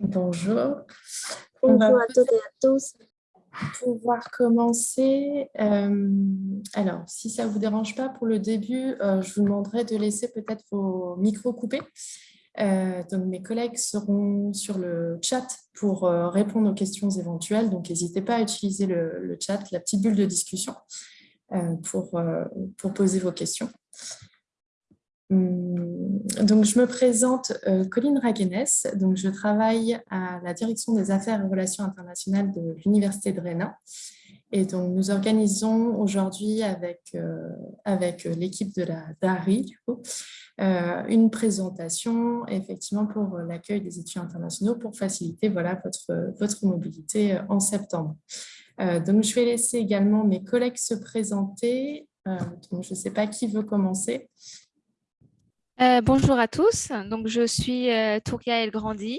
Bonjour. Bonjour à toutes et à tous. Pouvoir commencer. Euh, alors, si ça ne vous dérange pas, pour le début, euh, je vous demanderai de laisser peut-être vos micros coupés. Euh, donc, mes collègues seront sur le chat pour répondre aux questions éventuelles. Donc, n'hésitez pas à utiliser le, le, chat, la petite bulle de discussion pour, pour poser vos questions. Hum, donc, je me présente euh, Colline Raguenes, donc je travaille à la direction des affaires et relations internationales de l'Université de Rennes. Et donc, nous organisons aujourd'hui avec, euh, avec l'équipe de la DARI euh, une présentation effectivement pour l'accueil des étudiants internationaux pour faciliter voilà, votre, votre mobilité en septembre. donc, je vais laisser également mes collègues se présenter. donc, je ne sais pas qui veut commencer. Euh, bonjour à tous, donc je suis euh, Touria El Grandi.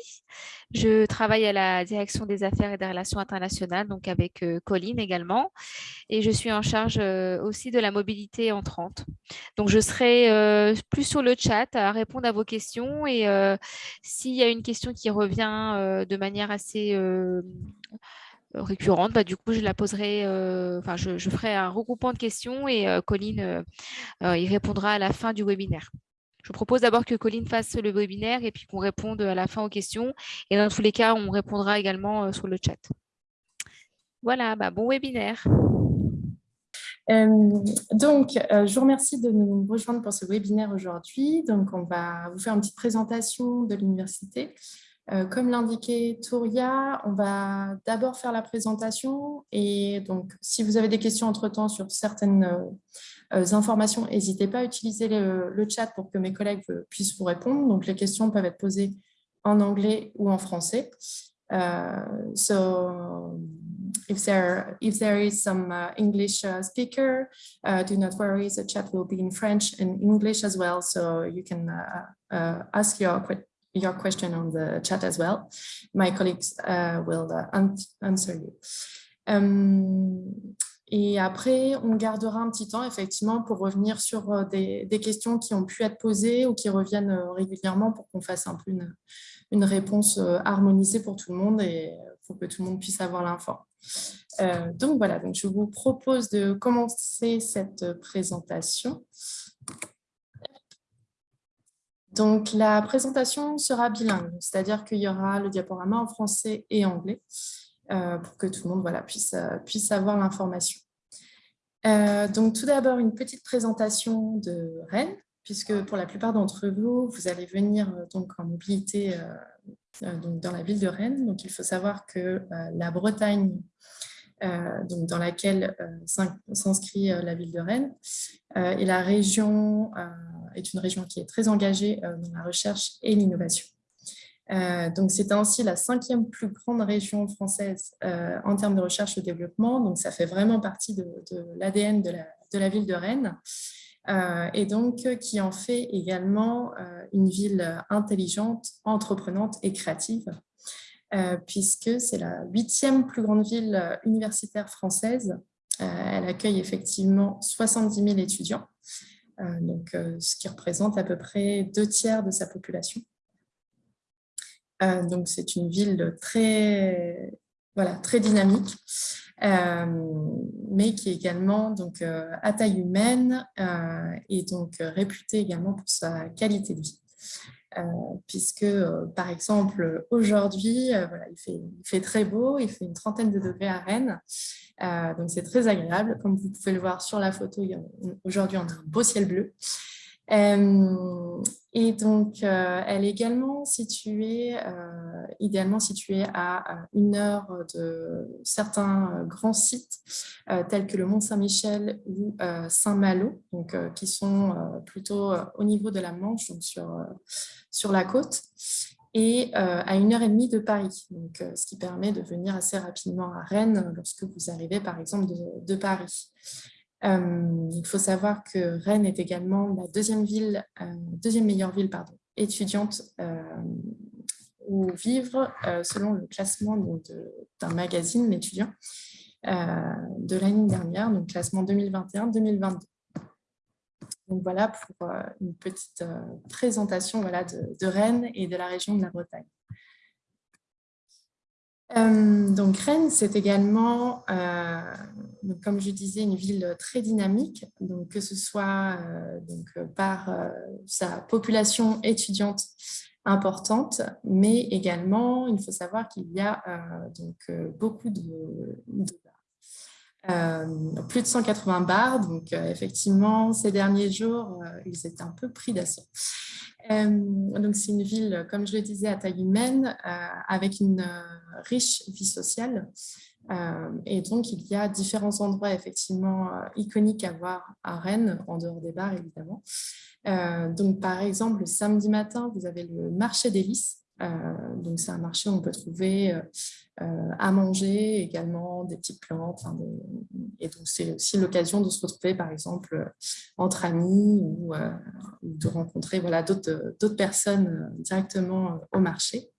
Je travaille à la direction des affaires et des relations internationales, donc avec euh, Colline également, et je suis en charge aussi de la mobilité entrante. Donc je serai plus sur le chat à répondre à vos questions et s'il y a une question qui revient de manière assez récurrente, bah, du coup, je la poserai, enfin, je, je, ferai un regroupement de questions et Colline y répondra à la fin du webinaire. Je propose d'abord que Colline fasse le webinaire et puis qu'on réponde à la fin aux questions. Et dans tous les cas, on répondra également euh, sur le chat. Voilà, bah, bon webinaire. Euh, donc, euh, je vous remercie de nous rejoindre pour ce webinaire aujourd'hui. Donc, on va vous faire une petite présentation de l'université. comme l'indiquait Touria, on va d'abord faire la présentation et donc si vous avez des questions entre-temps sur certaines informations, n'hésitez pas à utiliser le, chat pour que mes collègues puissent vous répondre. Donc, les questions peuvent être posées en anglais ou en français. Uh, so if there if there is some uh, English uh, speaker, uh, do not worry, the chat will be in French and English as well, so you can uh, ask your your question on the chat as well. My colleagues will answer you. Um, et après, on gardera un petit temps, effectivement, pour revenir sur euh, des, questions qui ont pu être posées ou qui reviennent euh, régulièrement pour qu'on fasse un peu une, réponse euh, harmonisée pour tout le monde et pour que tout le monde puisse avoir l'info. donc voilà, donc je vous propose de commencer cette présentation. Donc la présentation sera bilingue, c'est-à-dire qu'il y aura le diaporama en français et anglais. Euh, pour que tout le monde euh, puisse avoir l'information. Euh, donc tout d'abord, une petite présentation de Rennes, puisque pour la plupart d'entre vous, vous allez venir donc en mobilité dans la ville de Rennes. Donc il faut savoir que la Bretagne, dans laquelle s'inscrit la ville de Rennes, et la région est une région qui est très engagée dans la recherche et l'innovation. Euh, donc, c'est ainsi la cinquième plus grande région française euh, en termes de recherche et développement. Donc, ça fait vraiment partie de, l'ADN de la, ville de Rennes. Euh, et donc, qui en fait également une ville intelligente, entreprenante et créative, puisque c'est la huitième plus grande ville universitaire française. elle accueille effectivement 70 000 étudiants, donc, ce qui représente à peu près deux tiers de sa population. Euh, donc, c'est une ville très, voilà, très dynamique, euh, mais qui est également donc, euh, à taille humaine et donc réputée également pour sa qualité de vie. puisque, par exemple, aujourd'hui, voilà, il, fait, très beau, il fait une trentaine de degrés à Rennes, donc c'est très agréable. Comme vous pouvez le voir sur la photo, aujourd'hui, on a un beau ciel bleu. Euh, et donc, euh, elle est également située, euh, idéalement située à une heure de certains grands sites tels que le Mont Saint-Michel ou Saint-Malo, qui sont plutôt au niveau de la Manche, donc sur, sur la côte, et à une heure et demie de Paris, donc, ce qui permet de venir assez rapidement à Rennes lorsque vous arrivez par exemple de, de Paris. Euh, il faut savoir que Rennes est également la deuxième, ville, euh, deuxième meilleure ville pardon, étudiante euh, où vivre selon le classement d'un magazine étudiant de l'année dernière, donc classement 2021-2022. Donc voilà pour une petite présentation voilà, de, Rennes et de la région de la Bretagne. Donc Rennes, c'est également, comme je disais, une ville très dynamique, donc que ce soit donc, par sa population étudiante importante, mais également, il faut savoir qu'il y a donc, beaucoup de euh, plus de 180 bars, donc euh, effectivement, ces derniers jours, euh, ils étaient un peu pris d'assaut. donc c'est une ville, comme je le disais, à taille humaine, avec une riche vie sociale. et donc, il y a différents endroits effectivement iconiques à voir à Rennes, en dehors des bars évidemment. donc, par exemple, le samedi matin, vous avez le marché des lys, donc, c'est un marché où on peut trouver euh, à manger, également des petites plantes. et donc, c'est aussi l'occasion de se retrouver, par exemple, entre amis ou, euh, de rencontrer voilà, d'autres personnes euh, directement au marché.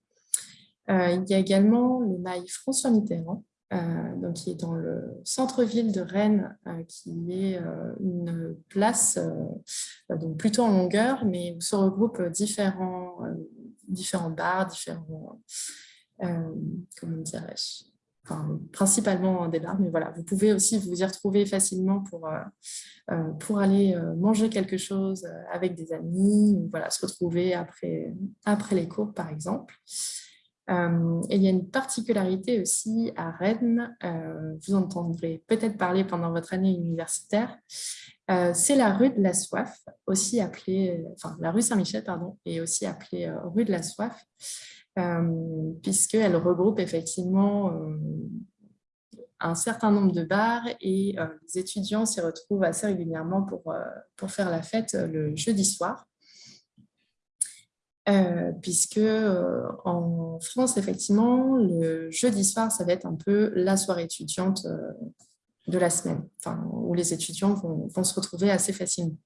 il y a également le mail François Mitterrand, donc qui est dans le centre-ville de Rennes, qui est une place donc plutôt en longueur, mais où se regroupent différents, différents bars, différents euh, comment dirais-je principalement des bars, mais voilà, vous pouvez aussi vous y retrouver facilement pour, euh, euh, pour aller manger quelque chose avec des amis, voilà, se retrouver après, après les cours, par exemple. et il y a une particularité aussi à Rennes, vous entendrez peut-être parler pendant votre année universitaire, c'est la rue de la Soif, aussi appelée, enfin la rue Saint-Michel, pardon, et aussi appelée rue de la Soif. Euh, puisqu'elle regroupe effectivement euh, un certain nombre de bars et euh, les étudiants s'y retrouvent assez régulièrement pour, pour faire la fête le jeudi soir. puisque en France, effectivement, le jeudi soir, ça va être un peu la soirée étudiante de la semaine, enfin, où les étudiants vont, se retrouver assez facilement.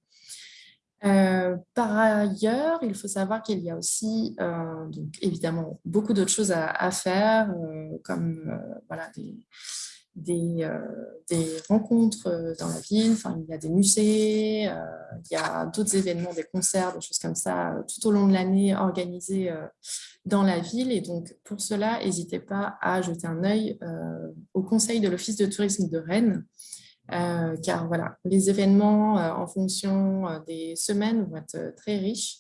Euh, par ailleurs, il faut savoir qu'il y a aussi, euh, donc, évidemment, beaucoup d'autres choses à, faire, euh, comme voilà, des, des, des, rencontres dans la ville, enfin, il y a des musées, il y a d'autres événements, des concerts, des choses comme ça, tout au long de l'année organisés dans la ville. Et donc, pour cela, n'hésitez pas à jeter un œil au conseil de l'Office de tourisme de Rennes, euh, car voilà, les événements euh, en fonction euh, des semaines vont être très riches.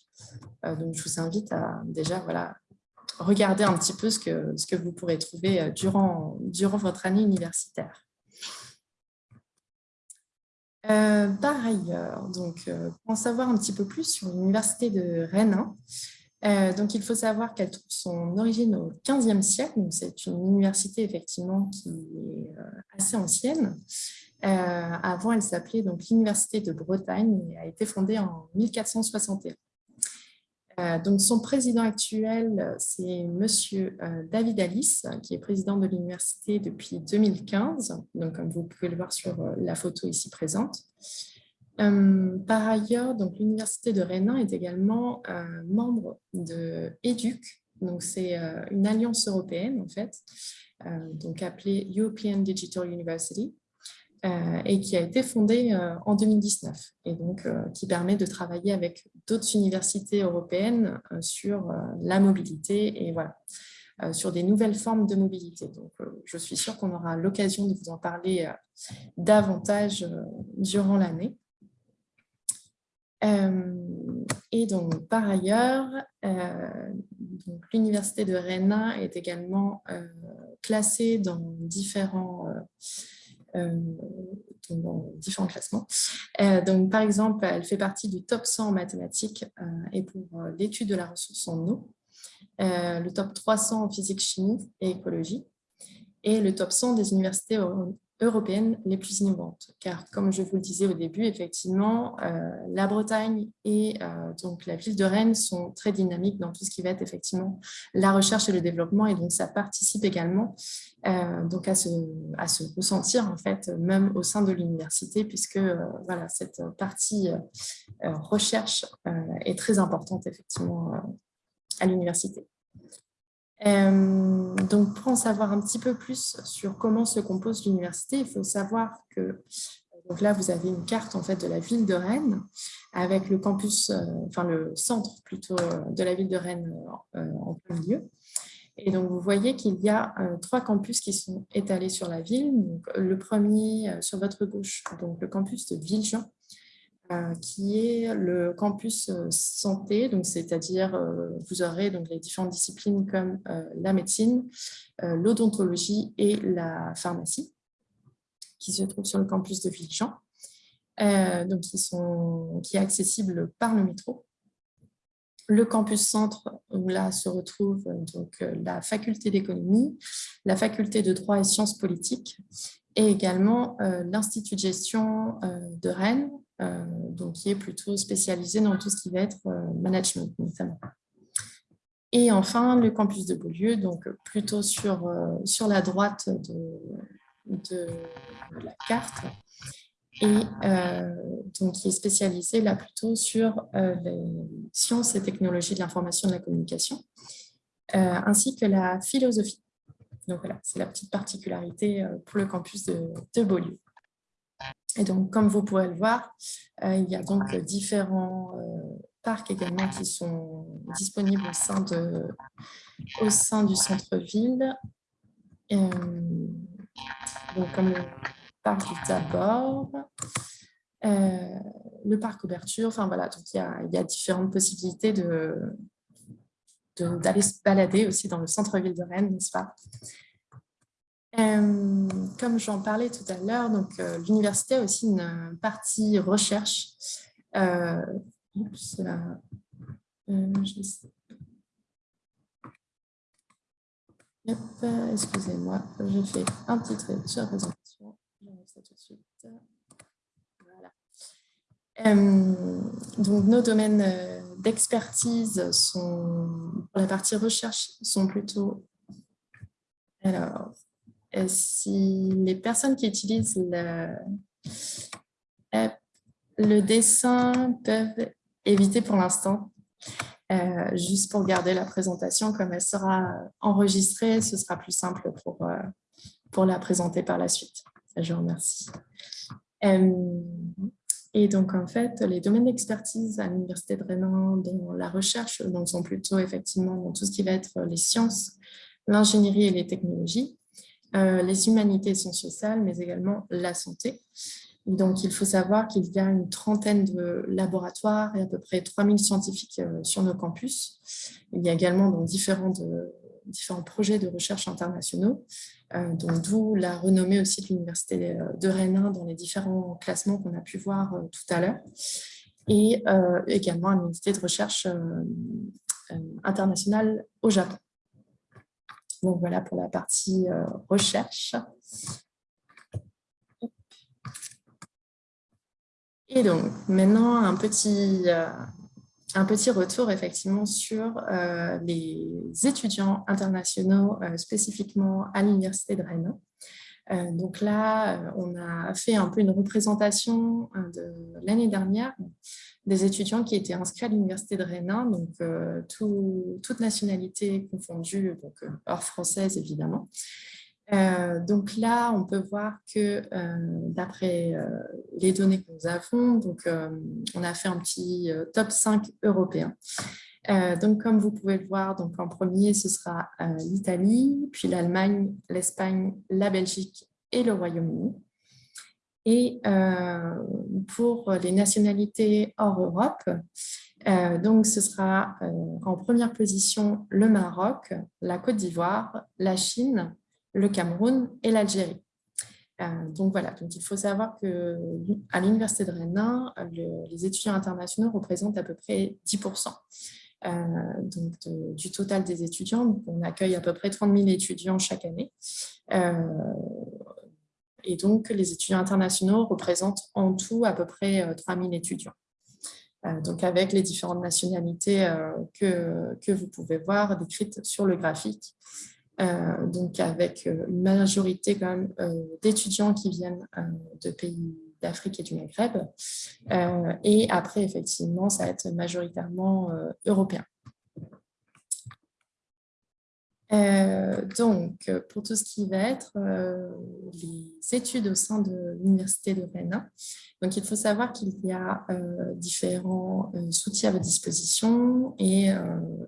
donc, je vous invite à déjà voilà, regarder un petit peu ce que, vous pourrez trouver durant, durant votre année universitaire. par ailleurs, donc, pour en savoir un petit peu plus sur l'université de Rennes, donc il faut savoir qu'elle trouve son origine au XVe siècle. C'est une université effectivement qui est assez ancienne. Euh, avant, elle s'appelait l'Université de Bretagne et a été fondée en 1461. Euh, donc, son président actuel, c'est Monsieur euh, David Alice, qui est président de l'université depuis 2015, donc comme vous pouvez le voir sur la photo ici présente. par ailleurs, l'université de Rennes est également membre de EDUC, c'est une alliance européenne en fait, donc appelée European Digital University, euh, et qui a été fondée euh, en 2019 et donc euh, qui permet de travailler avec d'autres universités européennes sur la mobilité et voilà, sur des nouvelles formes de mobilité. Donc, je suis sûre qu'on aura l'occasion de vous en parler davantage durant l'année. et donc, par ailleurs, l'Université de Rennes est également classée dans différents euh, dans différents classements. Euh, donc, par exemple, elle fait partie du top 100 en mathématiques euh, et pour l'étude de la ressource en eau, le top 300 en physique, chimie et écologie, et le top 100 des universités européennes les plus innovantes. Car comme je vous le disais au début, effectivement, euh, la Bretagne et euh, donc la ville de Rennes sont très dynamiques dans tout ce qui va être effectivement la recherche et le développement. Et donc, ça participe également euh, donc à, se, à se ressentir, en fait, même au sein de l'université, puisque voilà, cette partie recherche est très importante, effectivement, à l'université. Euh, donc, pour en savoir un petit peu plus sur comment se compose l'université, il faut savoir que donc là, vous avez une carte en fait de la ville de Rennes avec le campus, euh, enfin le centre plutôt de la ville de Rennes euh, en plein milieu. Et donc, vous voyez qu'il y a trois campus qui sont étalés sur la ville. le premier, sur votre gauche, donc le campus de Villejean, qui est le campus santé, c'est-à-dire vous aurez donc les différentes disciplines comme la médecine, l'odontologie et la pharmacie, qui se trouvent sur le campus de Villejean. Euh, donc qui, sont, qui est accessible par le métro. Le campus centre, où là se retrouve donc, euh, la faculté d'économie, la faculté de droit et sciences politiques, et également euh, l'Institut de gestion de Rennes, donc qui est plutôt spécialisé dans tout ce qui va être management notamment. Et enfin, le campus de Beaulieu, donc plutôt sur, sur la droite de, la carte, et euh, donc qui est spécialisé là plutôt sur euh, les sciences et technologies de l'information et de la communication, euh, ainsi que la philosophie. Donc voilà, c'est la petite particularité pour le campus de, de, Beaulieu. Et donc, comme vous pourrez le voir, il y a donc différents parcs également qui sont disponibles au sein, de, au sein du centre-ville. donc, comme le parc du Tabor, euh, le parc Ouverture, enfin voilà, donc il y a, il y a différentes possibilités de d'aller se balader aussi dans le centre-ville de Rennes, n'est-ce pas? Euh, Comme j'en parlais tout à l'heure, euh, l'université a aussi une partie recherche. Excusez-moi, j'ai fait un petit trait sur la présentation tout de suite. Voilà. Euh, donc, nos domaines euh, d'expertise sont, pour la partie recherche, sont plutôt... Alors, si les personnes qui utilisent le, le dessin peuvent éviter pour l'instant, euh, juste pour garder la présentation, comme elle sera enregistrée, ce sera plus simple pour, pour la présenter par la suite. Je vous remercie. Euh, et donc, en fait, les domaines d'expertise à l'Université de Rennes dans la recherche donc, sont plutôt effectivement dans tout ce qui va être les sciences, l'ingénierie et les technologies, euh, les humanités sciences sociales, mais également la santé. Donc, il faut savoir qu'il y a une trentaine de laboratoires et à peu près 3000 scientifiques euh, sur nos campus. Il y a également dans différents, différents projets de recherche internationaux, euh, d'où la renommée aussi de l'Université de Rennes dans les différents classements qu'on a pu voir euh, tout à l'heure, et également une unité de recherche internationale au Japon. Donc voilà pour la partie recherche. Et donc, maintenant, un petit, un petit retour effectivement sur euh, les étudiants internationaux euh, spécifiquement à l'Université de Rennes. Euh, donc là, on a fait un peu une représentation de l'année dernière des étudiants qui étaient inscrits à l'Université de Rennes, donc toutes toute nationalité confondue, donc hors française évidemment. Euh, donc là, on peut voir que euh, d'après euh, les données que nous avons, donc, on a fait un petit top 5 européen. Donc, comme vous pouvez le voir, donc, en premier, ce sera l'Italie, puis l'Allemagne, l'Espagne, la Belgique et le Royaume-Uni. Et pour les nationalités hors Europe, donc ce sera en première position le Maroc, la Côte d'Ivoire, la Chine, le Cameroun et l'Algérie. Euh, donc voilà, donc il faut savoir qu'à l'Université de Rennes, les étudiants internationaux représentent à peu près 10% euh, donc du total des étudiants. on accueille à peu près 30 000 étudiants chaque année. Euh, et donc, les étudiants internationaux représentent en tout à peu près 3 000 étudiants. donc, avec les différentes nationalités que, que vous pouvez voir décrites sur le graphique. Euh, donc avec euh, une majorité quand même euh, d'étudiants qui viennent de pays d'Afrique et du Maghreb. et après, effectivement, ça va être majoritairement européen. Donc, pour tout ce qui va être les études au sein de l'Université de Rennes, donc il faut savoir qu'il y a différents outils à votre disposition et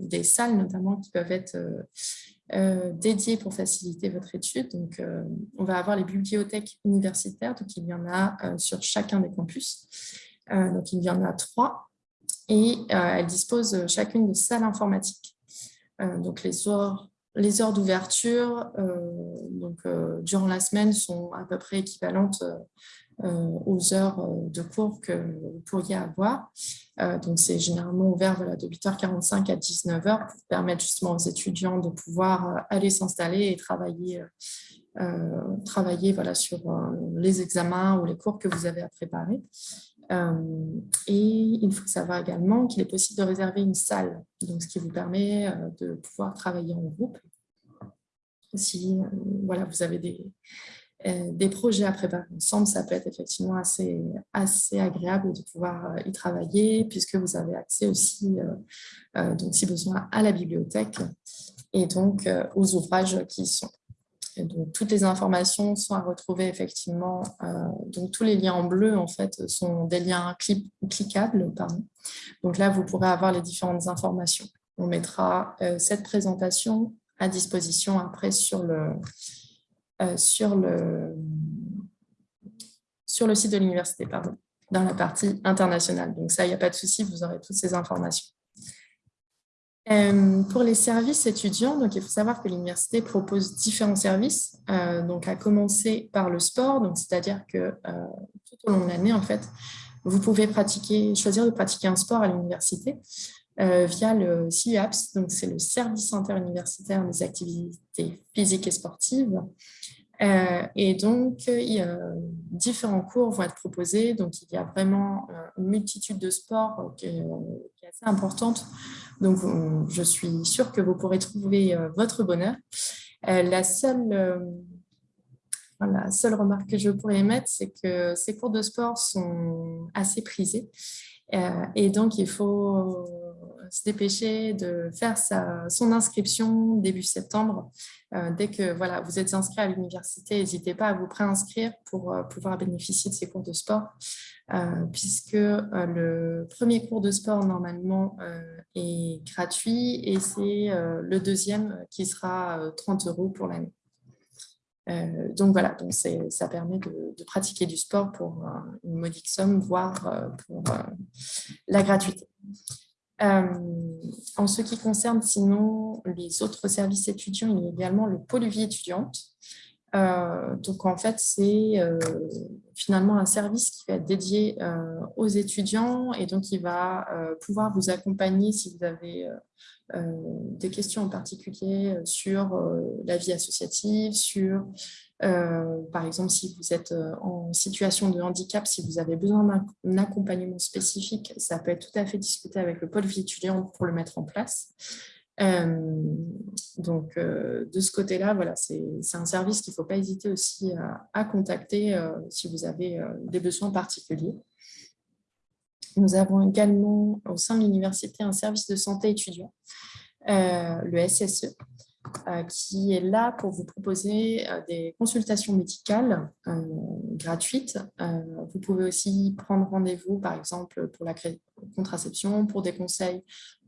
des salles notamment qui peuvent être dédiées pour faciliter votre étude. Donc, on va avoir les bibliothèques universitaires, donc il y en a sur chacun des campus. donc, il y en a trois et elles disposent chacune de salles informatiques. donc, les heures les heures d'ouverture euh, euh, durant la semaine sont à peu près équivalentes euh, aux heures de cours que vous pourriez avoir. c'est généralement ouvert de 8h45 à 19h pour permettre justement aux étudiants de pouvoir aller s'installer et travailler, travailler voilà, sur les examens ou les cours que vous avez à préparer. Et il faut savoir également qu'il est possible de réserver une salle, donc ce qui vous permet de pouvoir travailler en groupe. Si euh, voilà, vous avez des, des projets à préparer ensemble, ça peut être effectivement assez, assez agréable de pouvoir y travailler puisque vous avez accès aussi, donc si besoin, à la bibliothèque et donc aux ouvrages qui y sont donc, toutes les informations sont à retrouver effectivement. Euh, donc, tous les liens en bleu, en fait, sont des liens cliquables. Pardon. Donc là, vous pourrez avoir les différentes informations. On mettra euh, cette présentation à disposition après sur le, euh, sur le, sur le site de l'université, pardon, dans la partie internationale. Donc ça, il n'y a pas de souci, vous aurez toutes ces informations. Euh, pour les services étudiants, donc il faut savoir que l'université propose différents services, euh, donc à commencer par le sport, c'est-à-dire que tout au long de l'année, en fait, vous pouvez pratiquer, choisir de pratiquer un sport à l'université via le CUAPS, donc c'est le service interuniversitaire des activités physiques et sportives. et donc, a différents cours vont être proposés. Donc, il y a vraiment une multitude de sports qui est assez importante donc, je suis sûre que vous pourrez trouver euh, votre bonheur. Euh, la seule, euh, la seule remarque que je pourrais émettre, c'est que ces cours de sport sont assez prisés. Et donc, il faut se dépêcher de faire sa, son inscription début septembre. dès que voilà, vous êtes inscrit à l'université, n'hésitez pas à vous préinscrire pour pouvoir bénéficier de ces cours de sport. Euh, puisque euh, le premier cours de sport normalement euh, est gratuit et c'est le deuxième qui sera 30 euros pour l'année. donc voilà, donc ça permet de, pratiquer du sport pour une modique somme, voire pour la gratuité. En ce qui concerne sinon les autres services étudiants, il y a également le pôle vie étudiante. Euh, donc, en fait, c'est euh, finalement un service qui va être dédié euh, aux étudiants et donc il va pouvoir vous accompagner si vous avez des questions en particulier sur la vie associative, sur, par exemple, si vous êtes en situation de handicap, si vous avez besoin d'un accompagnement spécifique, ça peut être tout à fait discuté avec le pôle vie étudiante pour le mettre en place. Euh, donc, euh, de ce côté-là, voilà, c'est un service qu'il ne faut pas hésiter aussi à, contacter euh, si vous avez des besoins particuliers. Nous avons également au sein de l'université un service de santé étudiant, le SSE, qui est là pour vous proposer des consultations médicales gratuites. Vous pouvez aussi prendre rendez-vous, par exemple, pour la contraception, pour des conseils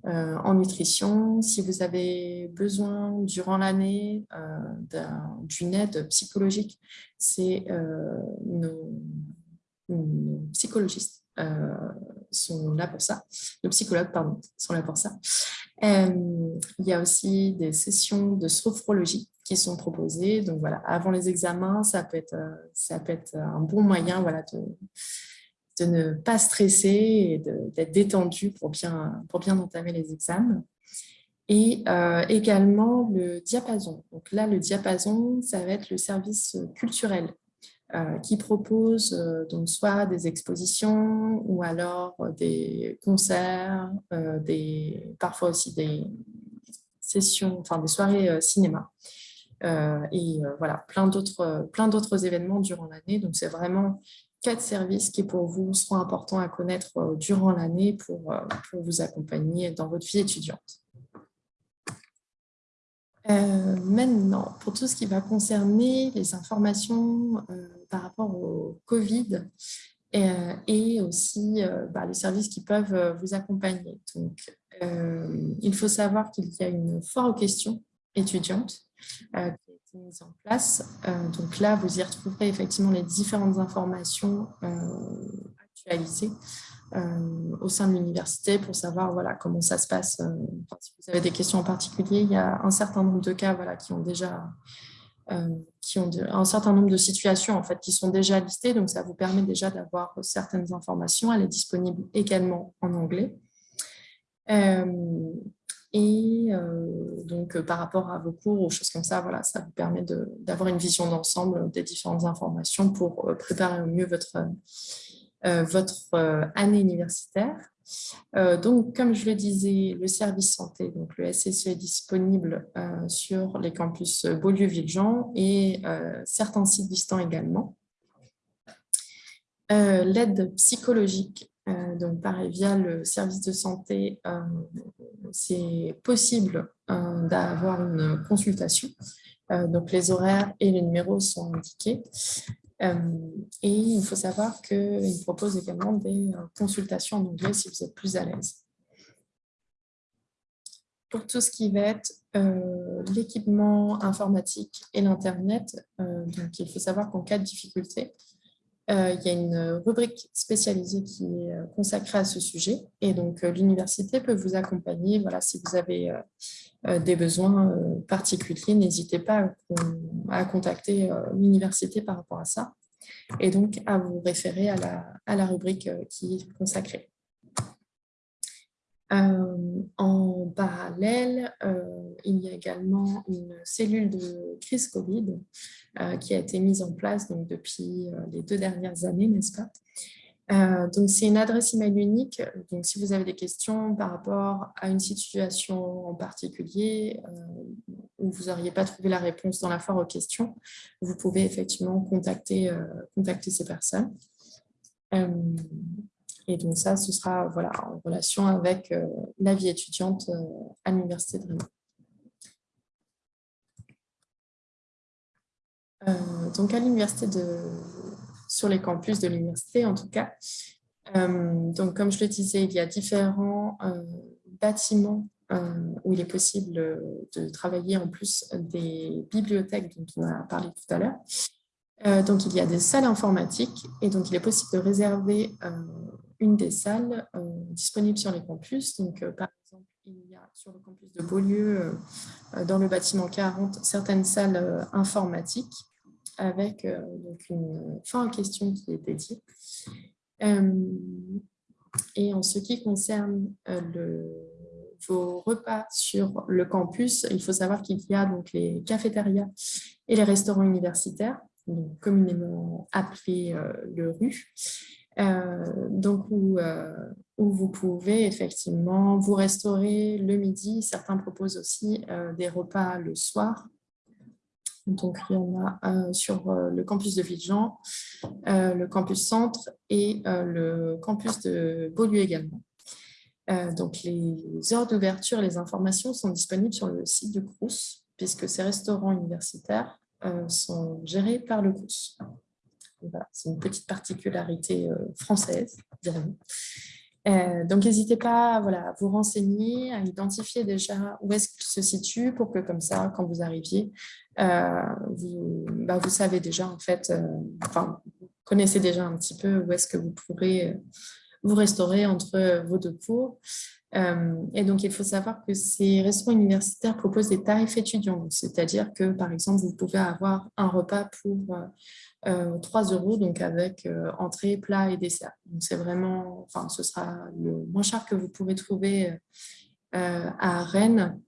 euh, en nutrition. Si vous avez besoin durant l'année euh, d'une aide psychologique, c'est euh, nos, psychologistes sont là pour ça, nos psychologues pardon, sont là pour ça. il y a aussi des sessions de sophrologie qui sont proposées. Donc voilà, avant les examens, ça peut être, ça peut être un bon moyen voilà, de, de ne pas stresser et d'être détendu pour bien, pour bien entamer les examens. Et euh, également le diapason. Donc là, le diapason, ça va être le service culturel euh, qui propose euh, donc soit des expositions ou alors des concerts, des, parfois aussi des sessions, enfin des soirées cinéma. et voilà, plein d'autres événements durant l'année. Donc, c'est vraiment quatre services qui pour vous seront importants à connaître euh, durant l'année euh, pour vous accompagner dans votre vie étudiante. Maintenant, pour tout ce qui va concerner les informations par rapport au Covid et, aussi bah, les services qui peuvent vous accompagner. Donc, il faut savoir qu'il y a une foire aux questions étudiantes qui a été mise en place. donc là, vous y retrouverez effectivement les différentes informations euh, au sein de l'université pour savoir voilà, comment ça se passe. Euh, si vous avez des questions en particulier, il y a un certain nombre de cas voilà, qui ont déjà euh, qui ont un certain nombre de situations en fait, qui sont déjà listées, donc ça vous permet déjà d'avoir certaines informations. Elle est disponible également en anglais. et donc, par rapport à vos cours ou choses comme ça, voilà, ça vous permet d'avoir une vision d'ensemble des différentes informations pour préparer au mieux votre, votre euh, année universitaire. Euh, donc, comme je le disais, le service santé, donc le SSE est disponible sur les campus Beaulieu-Villejean et certains sites distants également. L'aide psychologique, donc pareil, via le service de santé, c'est possible d'avoir une consultation. donc, les horaires et les numéros sont indiqués. Euh, et il faut savoir qu'il propose également des euh, consultations en anglais si vous êtes plus à l'aise. Pour tout ce qui va être euh, l'équipement informatique et l'Internet, il faut savoir qu'en cas de difficulté, il y a une rubrique spécialisée qui est consacrée à ce sujet. Et donc, l'université peut vous accompagner. Voilà, si vous avez des besoins particuliers, n'hésitez pas à, contacter l'université par rapport à ça. Et donc, à vous référer à la, à la rubrique qui est consacrée. En parallèle, il y a également une cellule de crise Covid qui a été mise en place donc, depuis les deux dernières années, n'est-ce pas? Euh, donc, c'est une adresse email unique. Donc, si vous avez des questions par rapport à une situation en particulier euh, où vous n'auriez pas trouvé la réponse dans la foire aux questions, vous pouvez effectivement euh, contacter ces personnes. Et donc, ça, ce sera en relation avec la vie étudiante à l'Université de Rennes. donc, à l'Université de sur les campus de l'université en tout cas. Euh, donc, comme je le disais, il y a différents euh, bâtiments euh, où il est possible de travailler en plus des bibliothèques dont on a parlé tout à l'heure. Donc, il y a des salles informatiques et donc il est possible de réserver une des salles disponibles sur les campus. Donc, par exemple, il y a sur le campus de Beaulieu, dans le bâtiment 40, certaines salles informatiques avec euh, donc une fin en question qui est dédiée. Euh, et en ce qui concerne euh, vos repas sur le campus, il faut savoir qu'il y a donc les cafétérias et les restaurants universitaires, communément appelés le RU, donc où, où, vous pouvez effectivement vous restaurer le midi. Certains proposent aussi des repas le soir donc, il y en a sur euh, le campus de Villejean, euh, le campus centre et euh, le campus de Beaulieu également. donc, les heures d'ouverture, les informations sont disponibles sur le site du CRUS, puisque ces restaurants universitaires sont gérés par le CRUS. C'est une petite particularité française, dirons euh, donc, n'hésitez pas voilà, à vous renseigner, à identifier déjà où est-ce qu'il se situe pour que comme ça, quand vous arriviez, euh, vous, bah, vous, savez déjà en fait, euh, enfin, vous connaissez déjà un petit peu où est-ce que vous pourrez vous restaurer entre vos deux cours. Et donc, il faut savoir que ces restaurants universitaires proposent des tarifs étudiants, c'est-à-dire que, par exemple, vous pouvez avoir un repas pour 3 euh, euros, donc avec euh, entrée, plat et dessert. Donc c'est vraiment, enfin, ce sera le moins cher que vous pourrez trouver euh, à Rennes,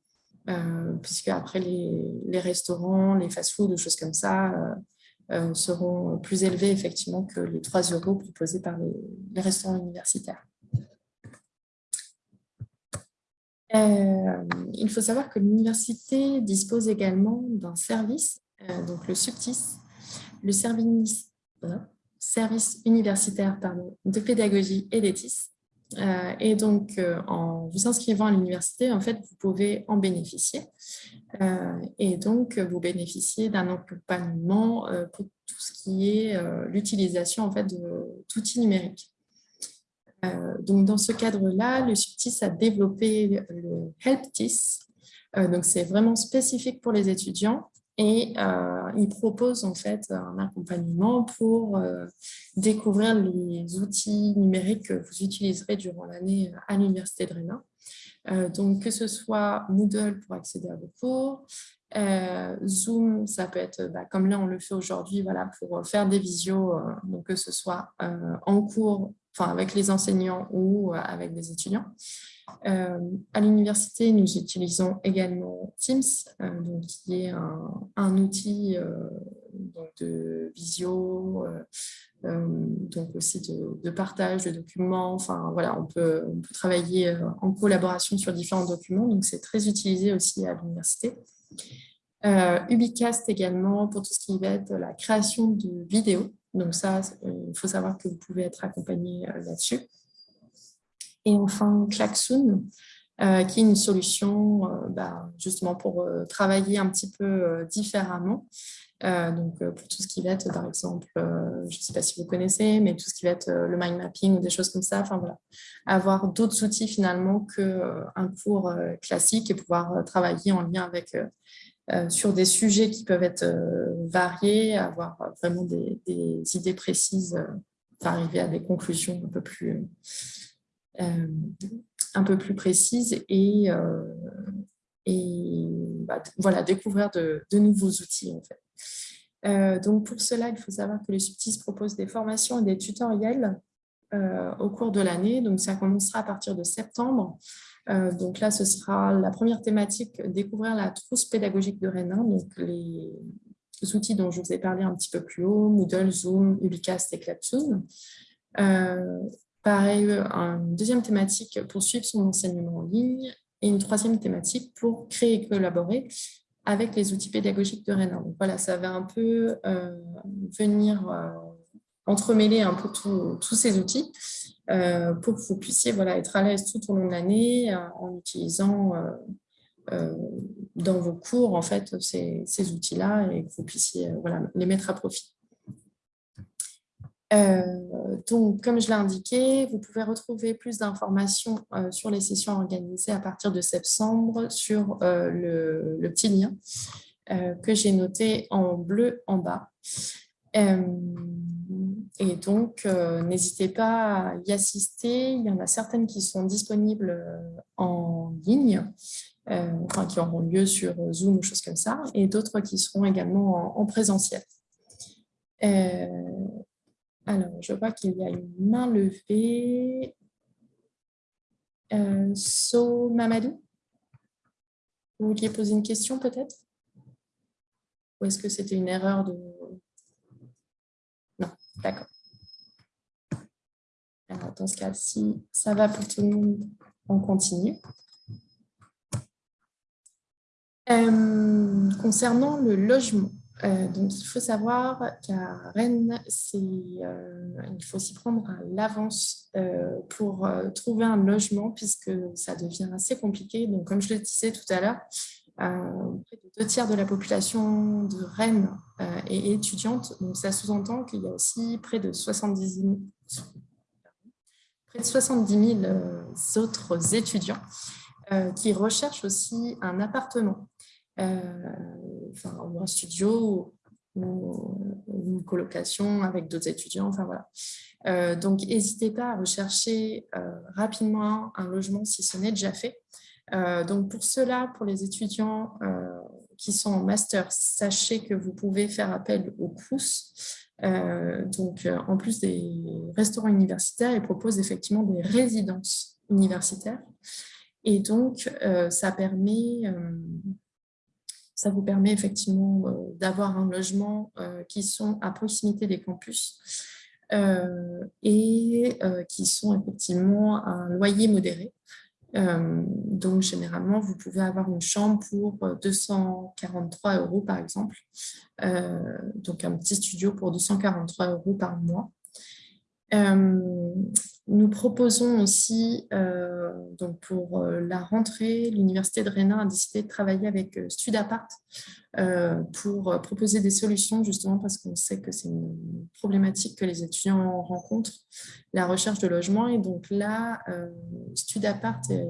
puisque après les, les restaurants, les fast-foods, des choses comme ça, seront plus élevés effectivement que les 3 euros proposés par les, restaurants universitaires. Il faut savoir que l'université dispose également d'un service, donc le SUBTIS, le service, service universitaire de pédagogie et d'éthis, et donc, en vous inscrivant à l'université, en fait, vous pouvez en bénéficier. et donc, vous bénéficiez d'un accompagnement pour tout ce qui est l'utilisation en fait, d'outils numériques. Donc, dans ce cadre-là, le SUPTIS a développé le HelpTIS. donc, c'est vraiment spécifique pour les étudiants et euh, il propose en fait un accompagnement pour euh, découvrir les outils numériques que vous utiliserez durant l'année à l'Université de Rennes. Euh, donc, que ce soit Moodle pour accéder à vos cours, Zoom, ça peut être, bah, comme là on le fait aujourd'hui, voilà, pour faire des visios, donc que ce soit en cours, enfin avec les enseignants ou avec des étudiants. Euh, à l'université, nous utilisons également Teams, euh, donc, qui est un, outil euh, de visio, donc aussi de, partage de documents. Enfin, voilà, on peut, on peut travailler en collaboration sur différents documents, donc c'est très utilisé aussi à l'université. Ubicast également pour tout ce qui va être la création de vidéos. Donc ça, il faut savoir que vous pouvez être accompagné là-dessus. Et enfin, Klaxoon, euh, qui est une solution euh, bah, justement pour euh, travailler un petit peu différemment. donc, pour tout ce qui va être, par exemple, je ne sais pas si vous connaissez, mais tout ce qui va être le mind mapping ou des choses comme ça. Enfin, voilà. Avoir d'autres outils finalement qu'un cours classique et pouvoir travailler en lien avec sur des sujets qui peuvent être variés, avoir vraiment des, idées précises, arriver à des conclusions un peu plus euh, un peu plus précise et, euh, bah, voilà, découvrir de, nouveaux outils en fait. Euh, donc pour cela, il faut savoir que le Subtis propose des formations et des tutoriels au cours de l'année. Donc ça commencera à partir de septembre. Donc là, ce sera la première thématique, découvrir la trousse pédagogique de Rennes, donc les, outils dont je vous ai parlé un petit peu plus haut, Moodle, Zoom, Ubicast et Clapsoon. Pareil, une deuxième thématique pour suivre son enseignement en ligne et une troisième thématique pour créer et collaborer avec les outils pédagogiques de Rennes. Donc voilà, ça va un peu euh, venir euh, entremêler un peu tous ces outils euh, pour que vous puissiez voilà, être à l'aise tout au long de l'année en utilisant dans vos cours en fait, ces, ces outils-là et que vous puissiez voilà, les mettre à profit. Euh, donc, comme je l'ai indiqué, vous pouvez retrouver plus d'informations euh, sur les sessions organisées à partir de septembre sur euh, le, petit lien que j'ai noté en bleu en bas. Et donc, n'hésitez pas à y assister. Il y en a certaines qui sont disponibles en ligne, enfin, qui auront lieu sur Zoom ou choses comme ça, et d'autres qui seront également en, en présentiel. Alors, je vois qu'il y a une main levée. Euh, so Mamadou, vous vouliez poser une question peut-être? Ou est-ce que c'était une erreur de... D'accord. Dans ce cas, ci ça va pour tout le monde, on continue. Euh, concernant le logement, euh, donc, il faut savoir qu'à Rennes, euh, il faut s'y prendre à l'avance pour trouver un logement puisque ça devient assez compliqué. Donc, comme je le disais tout à l'heure, près de deux tiers de la population de Rennes est étudiante. Donc, ça sous-entend qu'il y a aussi près de 70 000, près de 70 000 autres étudiants qui recherchent aussi un appartement. Euh, enfin, un studio ou une colocation avec d'autres étudiants. Enfin, voilà. Euh, donc, n'hésitez pas à rechercher euh, rapidement un logement si ce n'est déjà fait. Donc, pour cela, pour les étudiants qui sont en master, sachez que vous pouvez faire appel au CRUS. donc, en plus des restaurants universitaires, ils proposent effectivement des résidences universitaires. Et donc, ça vous permet effectivement euh, d'avoir un logement euh, qui sont à proximité des campus euh, et qui sont effectivement à un loyer modéré. Donc, généralement, vous pouvez avoir une chambre pour 243 euros, par exemple. donc, un petit studio pour 243 euros par mois. Nous proposons aussi, donc pour la rentrée, l'Université de Rennes a décidé de travailler avec Studapart pour proposer des solutions, justement parce qu'on sait que c'est une problématique que les étudiants rencontrent, la recherche de logement. Et donc là, Studapart est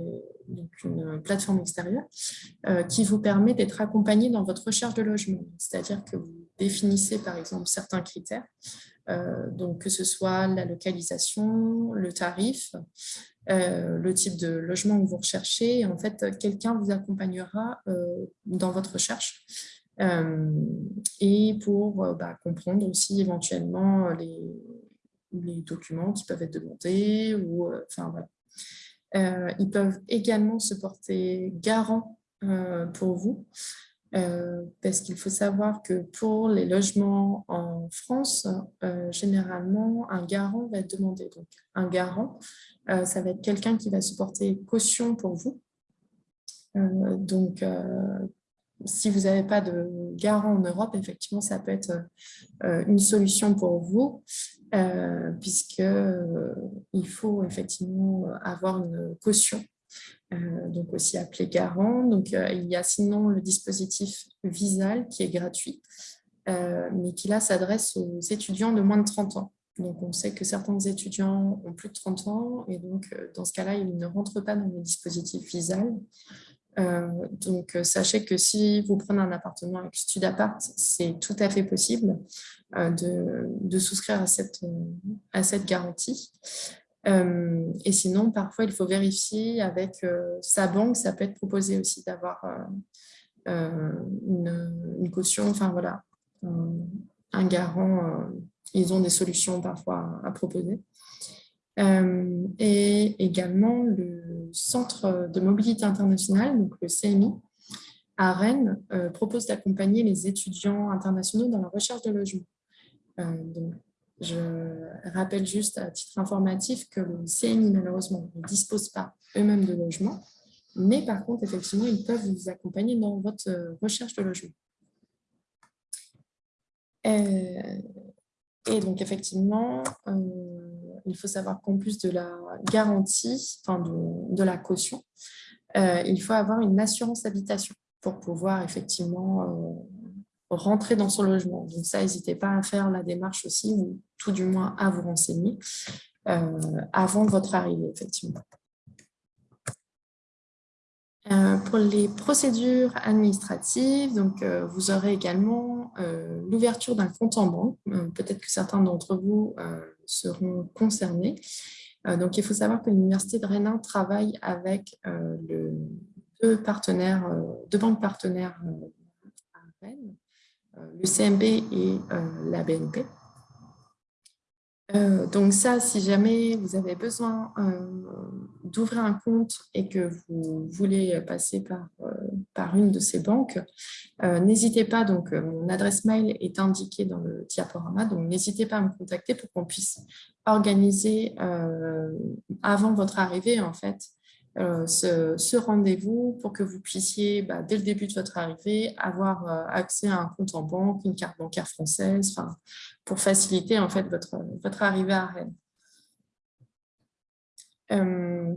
une plateforme extérieure qui vous permet d'être accompagné dans votre recherche de logement. C'est-à-dire que vous définissez par exemple certains critères euh, donc que ce soit la localisation, le tarif, euh, le type de logement que vous recherchez. En fait, quelqu'un vous accompagnera euh, dans votre recherche et pour bah, comprendre aussi éventuellement les, documents qui peuvent être demandés. Ou, enfin, ils peuvent également se porter garant pour vous euh, parce qu'il faut savoir que pour les logements en France, euh, généralement, un garant va être demandé. Donc, un garant, euh, ça va être quelqu'un qui va supporter caution pour vous. donc, si vous n'avez pas de garant en Europe, effectivement, ça peut être une solution pour vous, puisqu'il faut effectivement avoir une caution euh, donc aussi appelé Garant. Donc, euh, il y a sinon le dispositif Visal qui est gratuit, euh, mais qui là s'adresse aux étudiants de moins de 30 ans. Donc, on sait que certains étudiants ont plus de 30 ans et donc, dans ce cas-là, ils ne rentrent pas dans le dispositif Visal. donc, sachez que si vous prenez un appartement avec Studapart, c'est tout à fait possible de, de, souscrire à cette, à cette garantie. Euh, et sinon, parfois, il faut vérifier avec euh, sa banque. Ça peut être proposé aussi d'avoir euh, une, caution, enfin voilà, un garant. ils ont des solutions parfois à proposer. et également le Centre de mobilité internationale, donc le CMI, à Rennes, propose d'accompagner les étudiants internationaux dans la recherche de logement. donc, je rappelle juste à titre informatif que le CNI, malheureusement, ne dispose pas eux-mêmes de logement, mais par contre, effectivement, ils peuvent vous accompagner dans votre euh, recherche de logement. Euh, et donc, effectivement, euh, il faut savoir qu'en plus de la garantie, enfin de, de la caution, il faut avoir une assurance habitation pour pouvoir effectivement rentrer dans son logement. Donc ça, n'hésitez pas à faire la démarche aussi, ou tout du moins à vous renseigner euh, avant votre arrivée, effectivement. Euh, pour les procédures administratives, donc, euh, vous aurez également l'ouverture d'un compte en banque. Peut-être que certains d'entre vous seront concernés. donc, il faut savoir que l'Université de Rennes travaille avec deux, partenaires, deux banques partenaires à Rennes, euh, le CMB et euh, la BNP. Euh, donc ça, si jamais vous avez besoin d'ouvrir un compte et que vous voulez passer par, par une de ces banques, n'hésitez pas, donc mon adresse mail est indiquée dans le diaporama, donc n'hésitez pas à me contacter pour qu'on puisse organiser avant votre arrivée en fait euh, ce, rendez-vous pour que vous puissiez, bah, dès le début de votre arrivée, avoir euh, accès à un compte en banque, une carte bancaire française, pour faciliter en fait votre, votre arrivée à Rennes. Euh,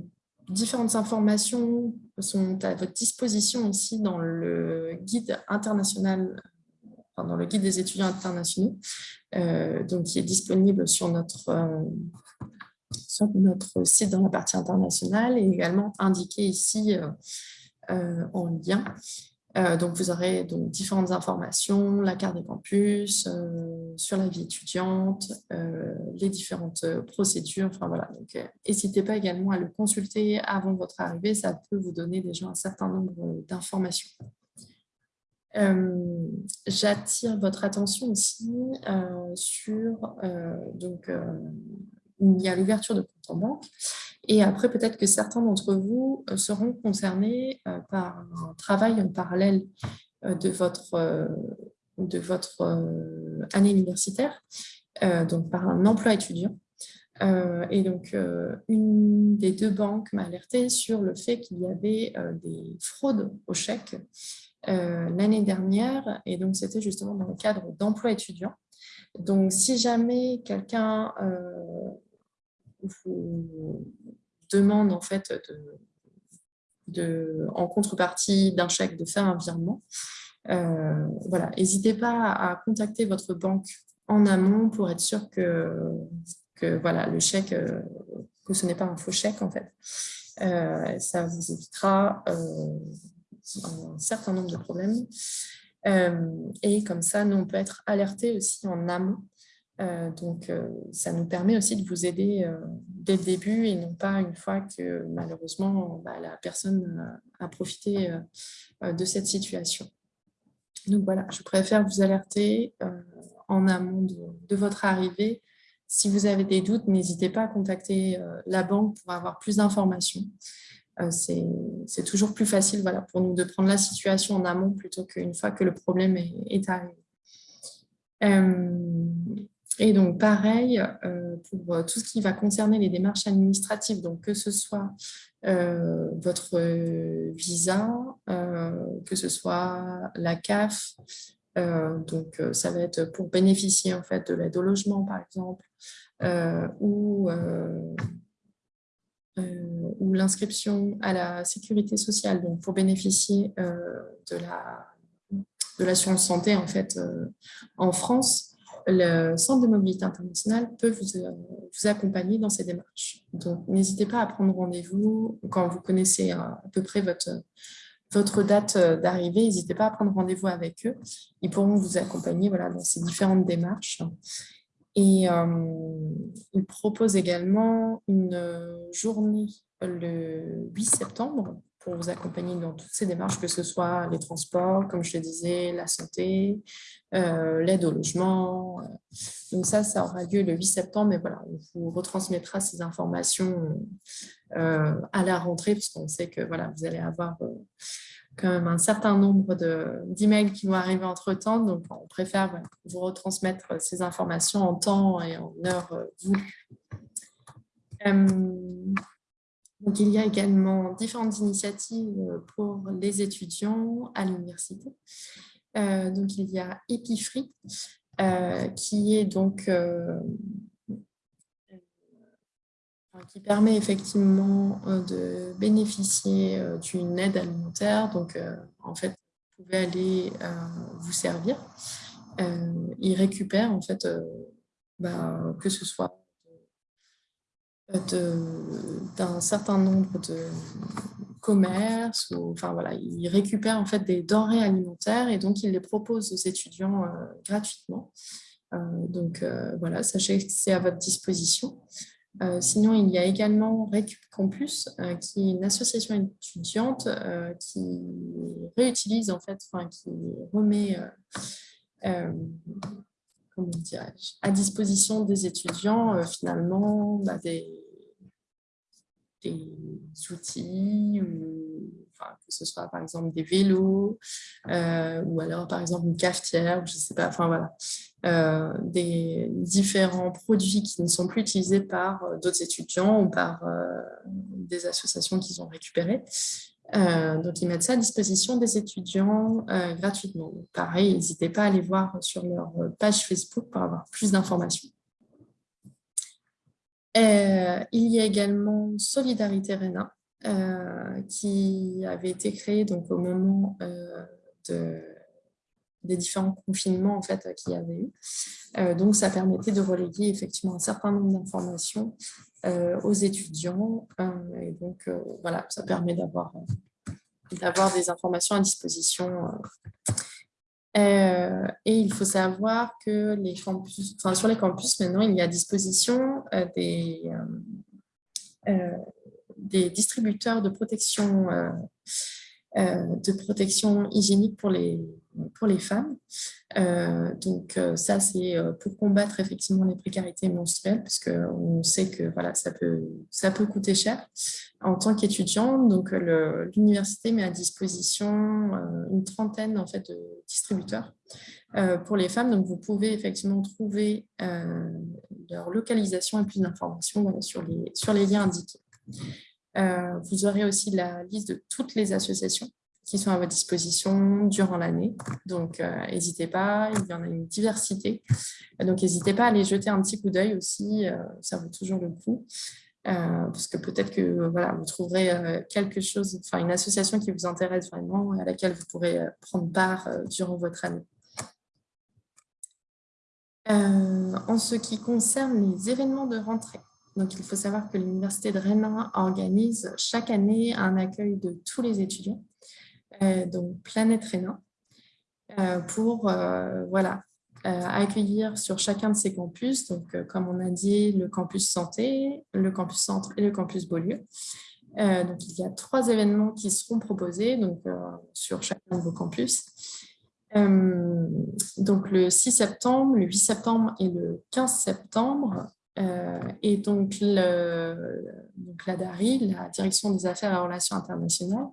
différentes informations sont à votre disposition aussi dans le guide international, dans le guide des étudiants internationaux, donc qui est disponible sur notre sur notre site dans la partie internationale et également indiqué ici euh, euh, en lien. Euh, donc, vous aurez donc différentes informations, la carte des campus, sur la vie étudiante, les différentes procédures. Enfin, voilà. Donc, n'hésitez pas également à le consulter avant votre arrivée. Ça peut vous donner déjà un certain nombre d'informations. J'attire votre attention aussi sur donc, il y a l'ouverture de compte en banque. Et après, peut-être que certains d'entre vous euh, seront concernés euh, par un travail en parallèle euh, de votre, de votre année universitaire, donc par un emploi étudiant. et donc, une des deux banques m'a alerté sur le fait qu'il y avait des fraudes au chèque l'année dernière. Et donc, c'était justement dans le cadre d'emploi étudiant. Donc, si jamais quelqu'un vous demande en fait de, en contrepartie d'un chèque de faire un virement, voilà, n'hésitez pas à contacter votre banque en amont pour être sûr que, que voilà, le chèque, que ce n'est pas un faux chèque en fait. ça vous évitera un certain nombre de problèmes. et comme ça, nous, on peut être alerté aussi en amont euh, donc, euh, ça nous permet aussi de vous aider euh, dès le début et non pas une fois que malheureusement bah, la personne a profité de cette situation. Donc voilà, je préfère vous alerter en amont de, votre arrivée. Si vous avez des doutes, n'hésitez pas à contacter la banque pour avoir plus d'informations. C'est toujours plus facile voilà, pour nous de prendre la situation en amont plutôt qu'une fois que le problème est, est arrivé. Et donc, pareil, euh, pour euh, tout ce qui va concerner les démarches administratives, donc que ce soit euh, votre visa, que ce soit la CAF, donc ça va être pour bénéficier en fait de l'aide au logement, par exemple, ou, ou l'inscription à la sécurité sociale, donc pour bénéficier de la de l'assurance santé en fait en France, le Centre de mobilité internationale peut vous, euh, vous accompagner dans ces démarches. Donc, n'hésitez pas à prendre rendez-vous quand vous connaissez à peu près votre, date euh, d'arrivée. N'hésitez pas à prendre rendez-vous avec eux. Ils pourront vous accompagner voilà, dans ces différentes démarches. Et euh, ils proposent également une journée le 8 septembre pour vous accompagner dans toutes ces démarches, que ce soit les transports, comme je le disais, la santé, euh, l'aide au logement. Donc ça, ça aura lieu le 8 septembre, mais voilà, on vous retransmettra ces informations euh, à la rentrée, parce qu'on sait que voilà, vous allez avoir euh, quand même un certain nombre d'emails qui vont arriver entre-temps, donc on préfère vous retransmettre ces informations en temps et en heure voulue. Donc, il y a également différentes initiatives euh, pour les étudiants à l'université. Euh, donc, il y a Epifree, euh, qui permet effectivement de bénéficier d'une aide alimentaire. Donc, en fait, vous pouvez aller vous servir. il récupère, en fait, bah, que ce soit d'un certain nombre de commerces. Ou, enfin, voilà, ils récupèrent en fait des denrées alimentaires et donc ils les proposent aux étudiants euh, gratuitement. Euh, donc euh, voilà, sachez que c'est à votre disposition. sinon, il y a également Récup Campus, qui est une association étudiante qui réutilise, en fait, enfin, qui remet à disposition des étudiants euh, finalement bah, des, outils, ou, que ce soit par exemple des vélos, euh, ou alors par exemple une cafetière, je sais pas, enfin voilà, euh, des différents produits qui ne sont plus utilisés par d'autres étudiants ou par des associations qu'ils ont récupérées. Euh, donc, ils mettent ça à disposition des étudiants euh, gratuitement. pareil, n'hésitez pas à aller voir sur leur page Facebook pour avoir plus d'informations. Euh, il y a également Solidarité Réna, qui avait été créée donc, au moment de, des différents confinements en fait, qu'il y avait eu. donc, ça permettait de reléguer effectivement un certain nombre d'informations euh, aux étudiants. Euh, et donc, euh, voilà, ça permet d'avoir des informations à disposition. et il faut savoir que les campus, enfin, sur les campus, maintenant, il y a à disposition des, des distributeurs de protection euh, de protection hygiénique pour les, pour les femmes. Euh, donc euh, ça, c'est pour combattre effectivement les précarités menstruelles, puisqu'on sait que voilà, ça, peut, ça peut coûter cher. En tant qu'étudiante, donc l'université met à disposition une trentaine en fait, de distributeurs pour les femmes. Donc vous pouvez effectivement trouver leur localisation et plus d'informations sur, les, sur les liens indiqués. Euh, vous aurez aussi la liste de toutes les associations. Qui sont à votre disposition durant l'année. Donc, n'hésitez pas, il y en a une diversité. Donc, n'hésitez pas à aller jeter un petit coup d'œil aussi, ça vaut toujours le coup. parce que peut-être que voilà, vous trouverez quelque chose, enfin une association qui vous intéresse vraiment et à laquelle vous pourrez prendre part durant votre année. en ce qui concerne les événements de rentrée, donc, il faut savoir que l'Université de Rennes organise chaque année un accueil de tous les étudiants, euh, donc Planète Rennes, euh, pour euh, voilà, accueillir sur chacun de ces campus, donc comme on a dit, le campus santé, le campus centre et le campus Beaulieu. donc, il y a trois événements qui seront proposés donc, sur chacun de vos campus. donc, le 6 septembre, le 8 septembre et le 15 septembre, euh, et donc, la DARI, la Direction des Affaires et Relations internationales,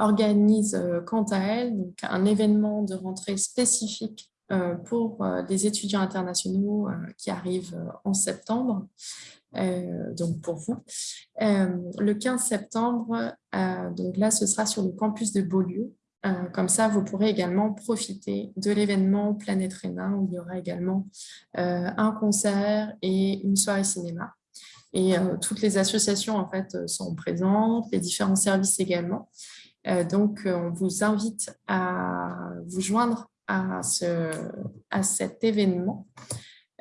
organise euh, quant à elle donc, un événement de rentrée spécifique euh, pour les étudiants internationaux qui arrivent en septembre, donc pour vous. le 15 septembre, donc là, ce sera sur le campus de Beaulieu, euh, comme ça, vous pourrez également profiter de l'événement Planète Rénin où il y aura également euh, un concert et une soirée cinéma. Et euh, toutes les associations en fait, sont présentes, les différents services également. Donc, on vous invite à vous joindre à, ce, à cet événement.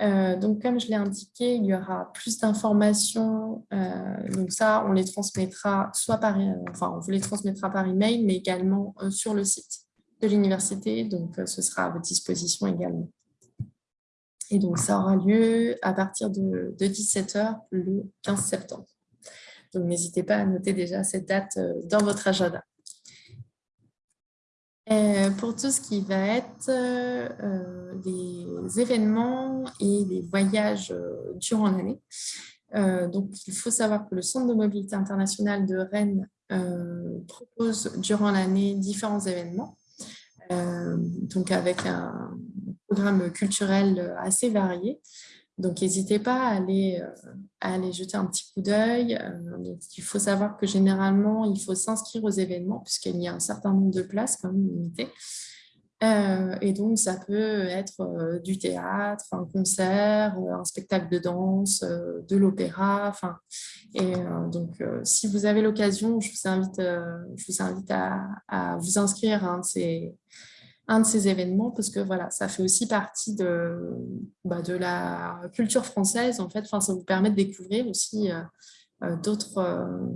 Euh, donc, comme je l'ai indiqué, il y aura plus d'informations. Euh, donc ça, on les transmettra soit par, enfin, on vous les transmettra par email, mais également euh, sur le site de l'université. Donc, ce sera à votre disposition également. Et donc, ça aura lieu à partir de, de 17h le 15 septembre. Donc, n'hésitez pas à noter déjà cette date dans votre agenda. Euh, pour tout ce qui va être euh, les événements et les voyages euh, durant l'année. donc, il faut savoir que le Centre de mobilité internationale de Rennes propose durant l'année différents événements, donc avec un programme culturel assez varié. Donc, n'hésitez pas à aller, euh, jeter un petit coup d'œil. Euh, il faut savoir que généralement, il faut s'inscrire aux événements puisqu'il y a un certain nombre de places quand même limitées. Euh, et donc, ça peut être du théâtre, un concert, un spectacle de danse, de l'opéra. Et donc, si vous avez l'occasion, je vous invite, je vous invite à, à, vous inscrire un de ces, événements parce que voilà, ça fait aussi partie de, bah, de la culture française. En fait, enfin, ça vous permet de découvrir aussi euh, euh, d'autres euh,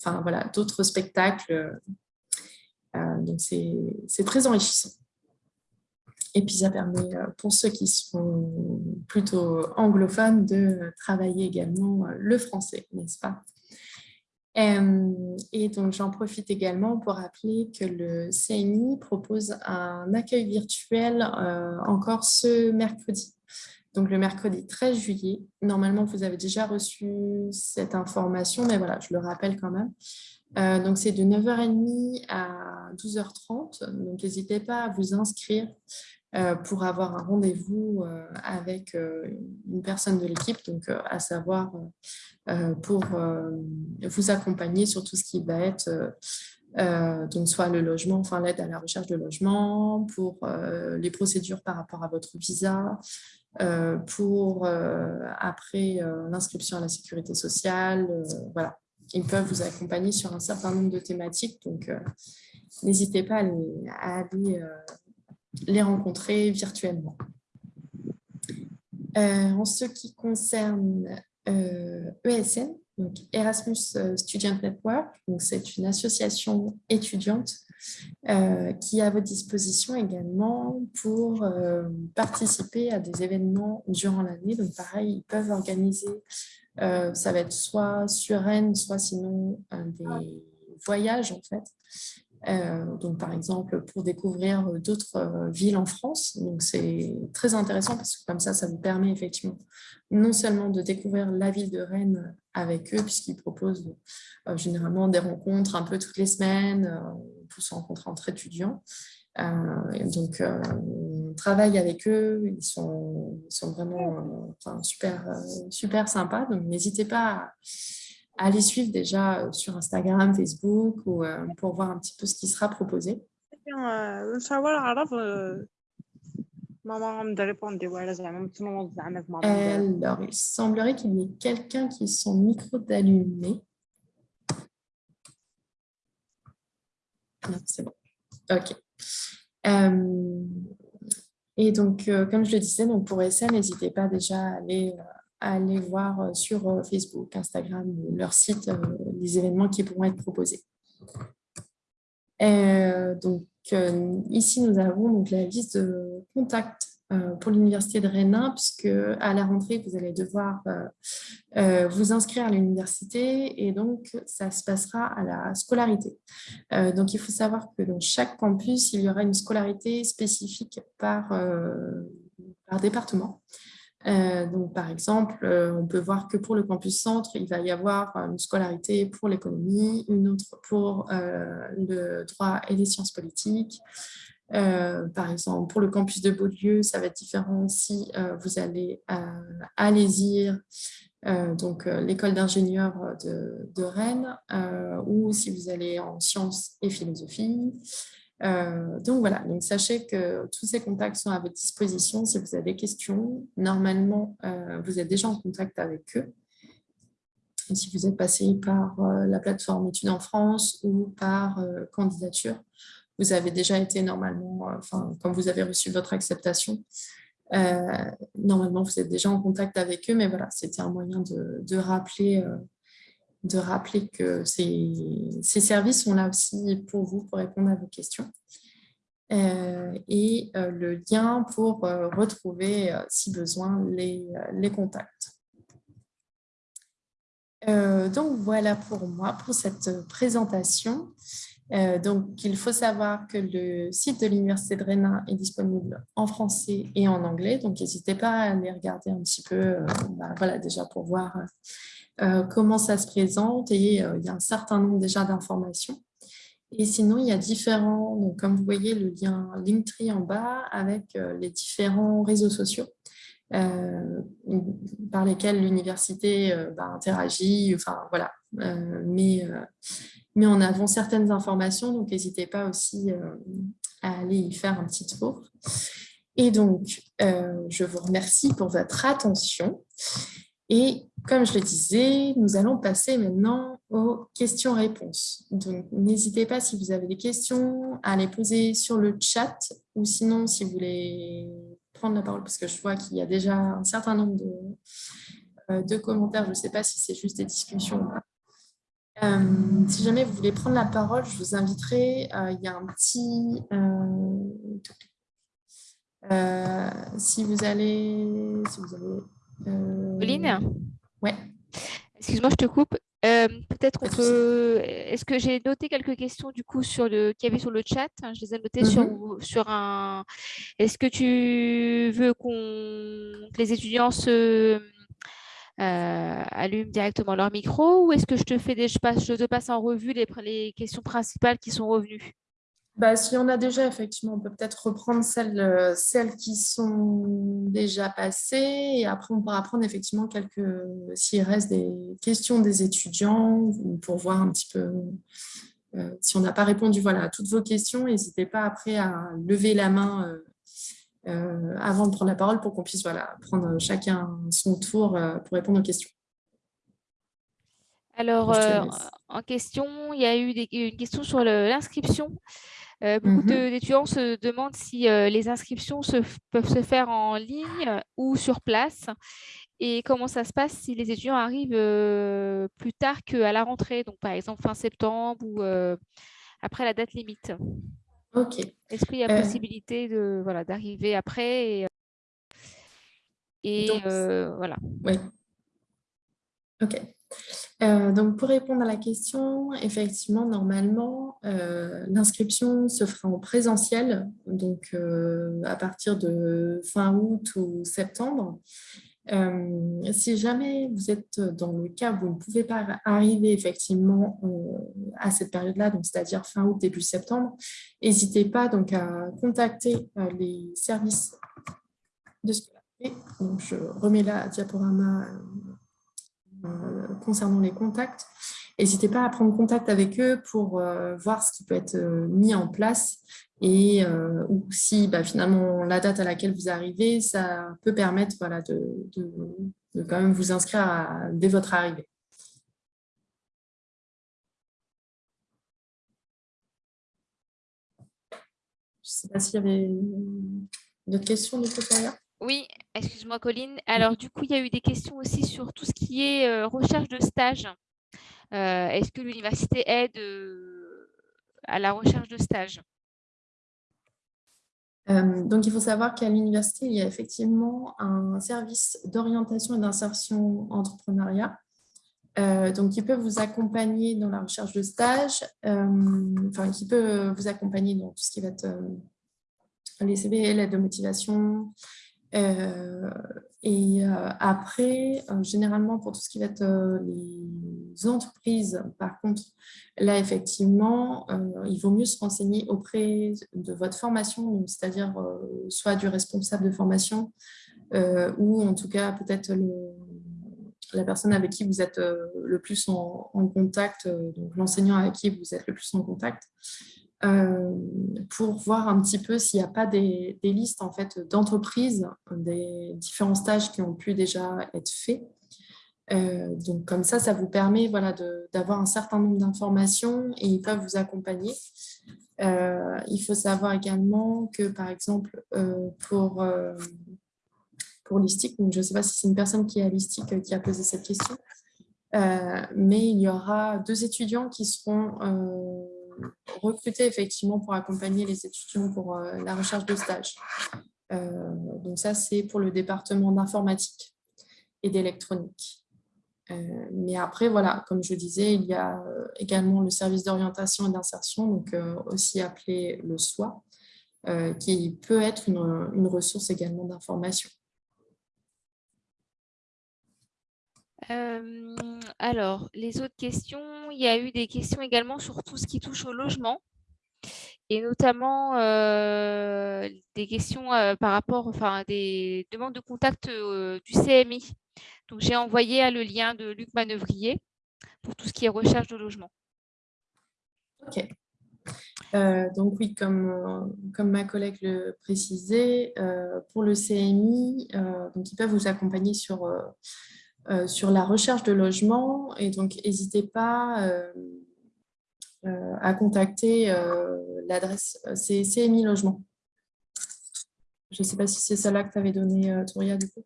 enfin, voilà, d'autres spectacles. donc, c'est très enrichissant. Et puis, ça permet, pour ceux qui sont plutôt anglophones, de travailler également le français, n'est-ce pas? Et donc, j'en profite également pour rappeler que le CNI propose un accueil virtuel euh, encore ce mercredi. Donc, le mercredi 13 juillet. Normalement, vous avez déjà reçu cette information, mais voilà, je le rappelle quand même. Euh, donc, c'est de 9h30 à 12h30. Donc, n'hésitez pas à vous inscrire pour avoir un rendez-vous euh, avec euh, une personne de l'équipe, donc à savoir pour vous accompagner sur tout ce qui va être donc soit le logement, enfin l'aide à la recherche de logement, pour les procédures par rapport à votre visa, pour après l'inscription à la sécurité sociale, voilà. Ils peuvent vous accompagner sur un certain nombre de thématiques, donc n'hésitez pas à aller, les rencontrer virtuellement. Euh, en ce qui concerne ESN, euh, e donc Erasmus euh, Student Network, c'est une association étudiante qui est à votre disposition également pour participer à des événements durant l'année. Donc pareil, ils peuvent organiser, ça va être soit sur Rennes, soit sinon des voyages en fait, donc, par exemple, pour découvrir euh, d'autres euh, villes en France. Donc, c'est très intéressant parce que comme ça, ça vous permet effectivement non seulement de découvrir la ville de Rennes avec eux, puisqu'ils proposent généralement des rencontres un peu toutes les semaines pour se rencontrer entre étudiants. donc, on travaille avec eux, ils sont, vraiment super, super sympas. Donc, n'hésitez pas à à les suivre déjà sur Instagram, Facebook ou pour voir un petit peu ce qui sera proposé. Alors, il semblerait qu'il y ait quelqu'un qui son micro d'allumé. Non, c'est bon. OK. Euh, et donc, euh, comme je le disais, donc pour ça, n'hésitez pas déjà à aller, euh, à aller voir sur Facebook, Instagram leur site les événements qui pourront être proposés. donc, ici, nous avons donc la liste de contacts euh, pour l'Université de Rennes, puisque à la rentrée, vous allez devoir euh, euh, vous inscrire à l'université et donc ça se passera à la scolarité. donc, il faut savoir que dans chaque campus, il y aura une scolarité spécifique par département. Donc, par exemple, on peut voir que pour le campus centre, il va y avoir une scolarité pour l'économie, une autre pour le droit et les sciences politiques, euh, par exemple, pour le campus de Beaulieu, ça va être différent si euh, vous allez à, euh, donc l'école d'ingénieurs de, Rennes, ou si vous allez en sciences et philosophie. Donc voilà, donc sachez que tous ces contacts sont à votre disposition si vous avez des questions. Normalement, vous êtes déjà en contact avec eux. si vous êtes passé par la plateforme Études en France ou par candidature, vous avez déjà été normalement, euh, enfin, quand vous avez reçu votre acceptation, euh, normalement, vous êtes déjà en contact avec eux, mais voilà, c'était un moyen de, rappeler, euh, de rappeler que ces, ces, services sont là aussi pour vous, pour répondre à vos questions. et le lien pour retrouver, si besoin, les, les contacts. donc voilà pour moi, pour cette présentation. Euh, donc, il faut savoir que le site de l'Université de Rennes est disponible en français et en anglais. Donc, n'hésitez pas à aller regarder un petit peu, euh, bah, voilà, déjà pour voir euh, comment ça se présente. Et il y a un certain nombre déjà d'informations. Et sinon, il y a différents, donc comme vous voyez, le lien Linktree en bas avec les différents réseaux sociaux par lesquels l'université bah, interagit, enfin voilà. mais mais en avant certaines informations, donc n'hésitez pas aussi euh, à aller y faire un petit tour. Et donc, euh, je vous remercie pour votre attention. Et comme je le disais, nous allons passer maintenant aux questions-réponses. Donc, n'hésitez pas, si vous avez des questions, à les poser sur le chat ou sinon, si vous voulez prendre la parole, parce que je vois qu'il y a déjà un certain nombre de, euh, commentaires. Je ne sais pas si c'est juste des discussions ou pas. Euh, si jamais vous voulez prendre la parole, je vous inviterai, euh, il y a un petit... Si vous allez... Si vous Pauline? Ouais. Excuse-moi, je te coupe. Peut-être on peut... Est-ce que j'ai noté quelques questions du coup sur le qu'il y avait sur le chat? Je les ai notées sur, mm-hmm. sur un... Est-ce que tu veux qu'on que les étudiants se euh, allument directement leur micro ou est-ce que je te, fais des, je, passe, je te passe en revue les, les questions principales qui sont revenues? Bah, si on a déjà, effectivement, on peut peut-être reprendre celles, euh, celles qui sont déjà passées et après on pourra prendre effectivement quelques, s'il reste des questions des étudiants pour voir un petit peu euh, si on n'a pas répondu voilà, à toutes vos questions, n'hésitez pas après à lever la main euh, euh, avant de prendre la parole pour qu'on puisse voilà, prendre chacun son tour pour répondre aux questions. Alors, euh, en question, il y a eu des, une question sur l'inscription. Beaucoup mhm. d'étudiants se demandent si les inscriptions se, peuvent se faire en ligne ou sur place et comment ça se passe si les étudiants arrivent plus tard qu'à la rentrée, donc par exemple fin septembre ou après la date limite. Ok. Est-ce qu'il y a euh, possibilité de voilà d'arriver après et, et euh, voilà. Oui. Ok. Euh, donc, pour répondre à la question, effectivement, normalement, l'inscription se fera en présentiel, donc à partir de fin août ou septembre. Euh, si jamais vous êtes dans le cas où vous ne pouvez pas arriver effectivement euh, à cette période-là, donc c'est-à-dire fin août, début septembre, n'hésitez pas donc à contacter euh, les services de scolarité. Donc, je remets la diaporama concernant les contacts. N'hésitez pas à prendre contact avec eux pour voir ce qui peut être mis en place et ou si bah, finalement la date à laquelle vous arrivez, ça peut permettre voilà, de, quand même vous inscrire dès votre arrivée. Je ne sais pas s'il y avait d'autres questions, Nicolas. Oui, excuse-moi Colline. Alors du coup, il y a eu des questions aussi sur tout ce qui est euh, recherche de stage. Euh, est-ce que l'université aide euh, à la recherche de stage? Donc, il faut savoir qu'à l'université, il y a effectivement un service d'orientation et d'insertion entrepreneuriat donc, qui peut vous accompagner dans la recherche de stage, enfin, qui peut vous accompagner dans tout ce qui va être les CV, l'aide de motivation. Et après, généralement, pour tout ce qui va être les entreprises, par contre, là, effectivement, il vaut mieux se renseigner auprès de votre formation, c'est-à-dire soit du responsable de formation, ou en tout cas, peut-être la personne avec qui vous êtes euh, le plus en, contact, euh, donc l'enseignant avec qui vous êtes le plus en contact, euh, pour voir un petit peu s'il n'y a pas des, listes en fait, d'entreprises, des différents stages qui ont pu déjà être faits. donc comme ça, ça vous permet voilà, d'avoir un certain nombre d'informations et ils peuvent vous accompagner. il faut savoir également que, par exemple, pour pour Listic. Donc, je ne sais pas si c'est une personne qui est à Listic euh, qui a posé cette question. Euh, mais il y aura deux étudiants qui seront euh, recrutés effectivement pour accompagner les étudiants pour la recherche de stage. donc ça, c'est pour le département d'informatique et d'électronique. mais après, voilà, comme je disais, il y a également le service d'orientation et d'insertion, donc aussi appelé le SOI, qui peut être une ressource également d'information. Alors, les autres questions, il y a eu des questions également sur tout ce qui touche au logement et notamment des questions par rapport, enfin, des demandes de contact du CMI. Donc, j'ai envoyé le lien de Luc Manœuvrier pour tout ce qui est recherche de logement. OK. donc oui, comme, comme ma collègue le précisait, pour le CMI, donc ils peuvent vous accompagner sur euh, sur la recherche de logement. Et donc, n'hésitez pas euh, euh, à contacter l'adresse, CMI Logement. Je ne sais pas si c'est celle-là que tu avais donnée, Touria, du coup.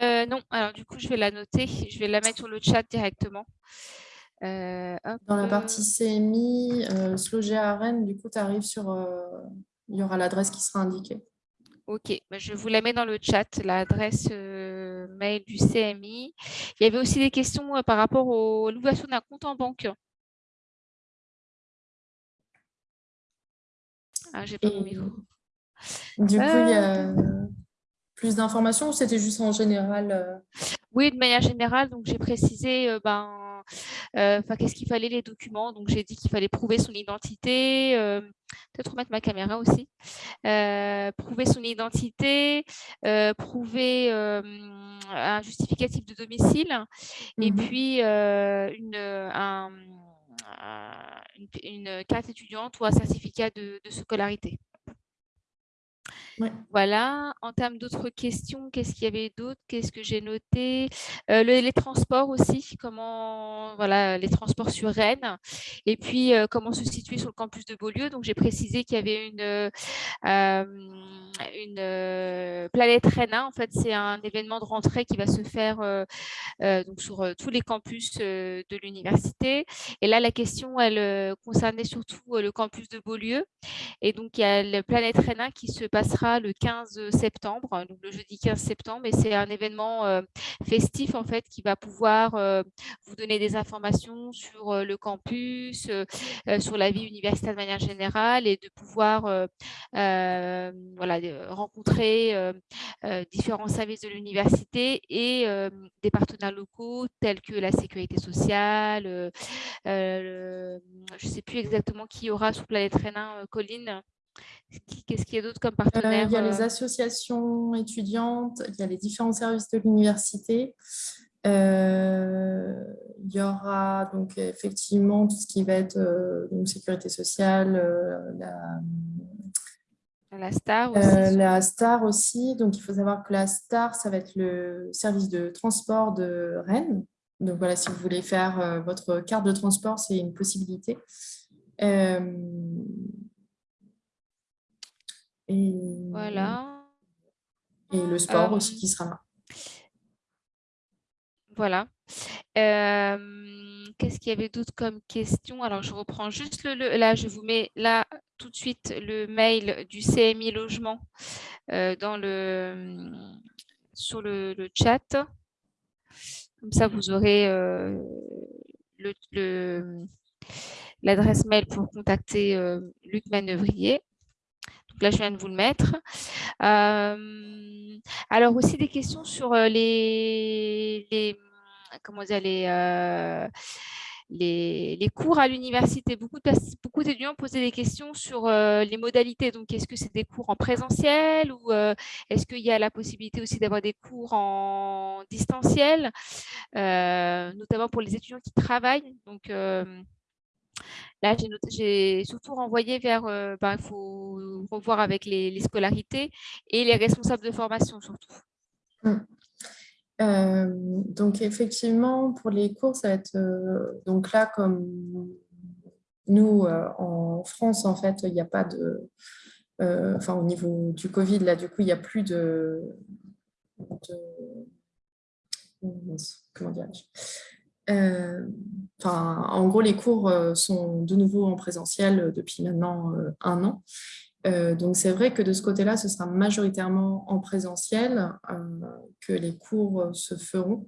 non, alors du coup, je vais la noter. Je vais la mettre sur le chat directement. Dans la partie CMI, euh, à Rennes, du coup, tu arrives sur... il y aura l'adresse qui sera indiquée. Ok, bah, je vous la mets dans le chat, l'adresse mail du CMI. Il y avait aussi des questions euh, par rapport à l'ouverture d'un compte en banque. Ah, j'ai pas mon micro. Du coup, il y a euh. Plus d'informations ou c'était juste en général Oui, de manière générale. Donc, j'ai précisé ben, euh, enfin, qu'est-ce qu'il fallait les documents Donc, j'ai dit qu'il fallait prouver son identité, euh, peut-être remettre ma caméra aussi, euh, prouver son identité, prouver un justificatif de domicile et mmh puis une, une, carte étudiante ou un certificat de scolarité. Voilà. En termes d'autres questions, qu'est-ce qu'il y avait d'autre? Qu'est-ce que j'ai noté? Euh, Les transports aussi, comment, voilà, les transports sur Rennes. Et puis, euh, comment se situer sur le campus de Beaulieu. Donc, j'ai précisé qu'il y avait une, euh, une planète Rennes. En fait, c'est un événement de rentrée qui va se faire donc sur tous les campus de l'université. Et là, la question, elle concernait surtout le campus de Beaulieu. Et donc, il y a le planète Rennes qui se passera le 15 septembre, donc le jeudi 15 septembre, et c'est un événement euh, festif en fait qui va pouvoir euh, vous donner des informations sur euh, le campus, sur la vie universitaire de manière générale et de pouvoir voilà, rencontrer différents services de l'université et des partenaires locaux tels que la sécurité sociale, je ne sais plus exactement qui aura sous Planète Rénin, Colline. Qu'est-ce qu'il y a d'autre comme partenaire euh, Il y a les euh? associations étudiantes, il y a les différents services de l'université. Euh, il y aura donc effectivement tout ce qui va être euh, donc, sécurité sociale, euh, la, La star aussi. la STAR aussi. Donc, il faut savoir que la STAR, ça va être le service de transport de Rennes. Donc, voilà, si vous voulez faire votre carte de transport, c'est une possibilité. Et, Voilà. et le sport Euh, aussi qui sera là. Voilà. Euh, Qu'est-ce qu'il y avait d'autre comme question? Alors, je reprends juste le, le- là, je vous mets là tout de suite le mail du CMI Logement euh, dans le, sur le, le chat. Comme ça, vous aurez euh, le- le- l'adresse mail pour contacter euh, Luc Manœuvrier. Donc là, je viens de vous le mettre. Euh, alors aussi des questions sur euh, les, comment dire euh, les, les cours à l'université. Beaucoup d'étudiants posaient des questions sur les modalités. Donc, est-ce que c'est des cours en présentiel ou est-ce qu'il y a la possibilité aussi d'avoir des cours en distanciel, notamment pour les étudiants qui travaillent? Là, j'ai surtout renvoyé vers, euh, ben, il faut revoir avec les, scolarités et les responsables de formation surtout. Euh, donc effectivement, pour les cours, ça va être euh, donc là comme nous en France, en fait, il n'y a pas de, enfin au niveau du Covid, là du coup, il n'y a plus de, de- comment Euh, Enfin, en gros, les cours euh, sont de nouveau en présentiel euh, depuis maintenant euh, un an. Euh, donc, c'est vrai que de ce côté-là, ce sera majoritairement en présentiel euh, que les cours euh, se feront.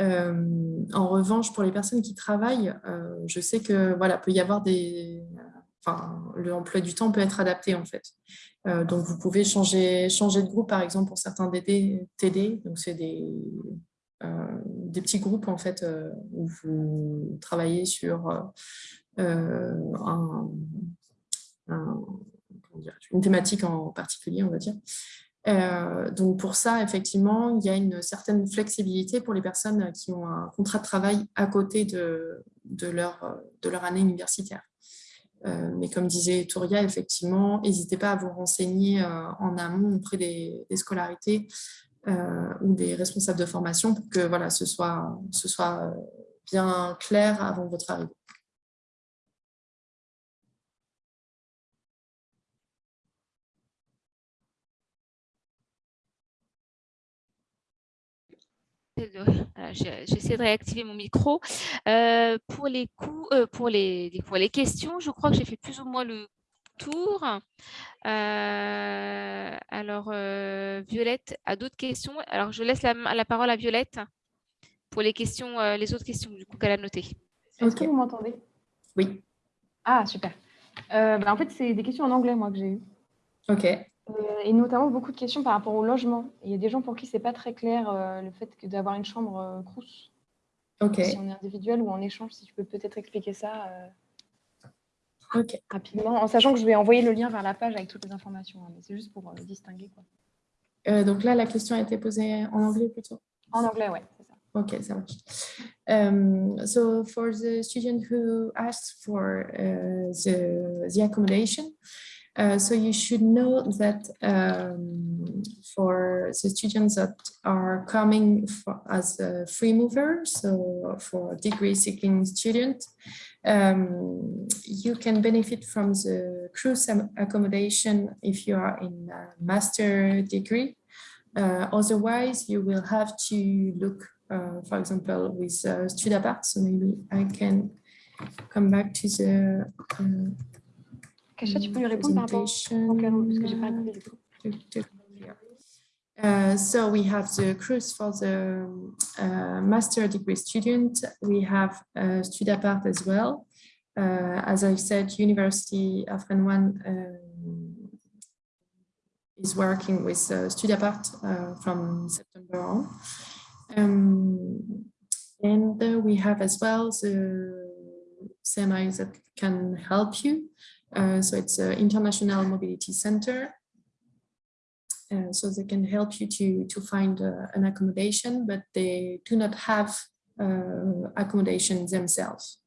Euh, en revanche, pour les personnes qui travaillent, euh, je sais que voilà, peut y avoir des, enfin, l'emploi du temps peut être adapté en fait. Euh, donc, vous pouvez changer, changer de groupe, par exemple, pour certains TD. Donc, c'est des, euh, des petits groupes en fait euh, où vous travaillez sur euh, une thématique en particulier, on va dire. Euh, donc pour ça, effectivement, il y a une certaine flexibilité pour les personnes qui ont un contrat de travail à côté de, de, leur, de leur année universitaire. Euh, mais comme disait Touria, effectivement, n'hésitez pas à vous renseigner euh, en amont auprès des scolarités euh, ou des responsables de formation pour que voilà, ce soit, soit bien clair avant votre arrivée. J'essaie de réactiver mon micro. Euh, euh, pour les questions, je crois que j'ai fait plus ou moins le tour. Euh, alors, euh, Violette a d'autres questions. Alors, je laisse la, la, parole à Violette pour les questions, euh, les autres questions du coup qu'elle a notées. Est-ce okay. que vous m'entendez? Oui. Ah, super. Bah, en fait, c'est des questions en anglais, moi, que j'ai eues. OK. Euh, et notamment beaucoup de questions par rapport au logement. Il y a des gens pour qui c'est pas très clair euh, le fait d'avoir une chambre euh, crous. Ok. Si on est individuel ou en échange, si tu peux peut-être expliquer ça okay. rapidement, en sachant que je vais envoyer le lien vers la page avec toutes les informations. Hein, mais c'est juste pour distinguer. Quoi. donc là, la question a été posée en anglais plutôt? En anglais, ça. Ok, ça marche. Um, so for the student who asked for uh, the, the accommodation, Uh, so you should know that um, for the students that are coming for, as a free mover, so for degree seeking student, um, you can benefit from the cruise accommodation if you are in a master degree. Uh, otherwise, you will have to look, uh, for example, with uh, Studapart. So maybe I can come back to the Kasia, tu peux lui répondre par rapport au parce que j'ai pas répondu du coup. Uh, so we have the cruise for the uh, master degree student. We have uh, Studapart as well. Uh, as I said, University of Rennes um, is working with uh, Studapart from September on. Um, and we have as well the semis that can help you. So it's an international mobility center. Uh, so they can help you to, to find uh, an accommodation, but they do not have uh, accommodation themselves.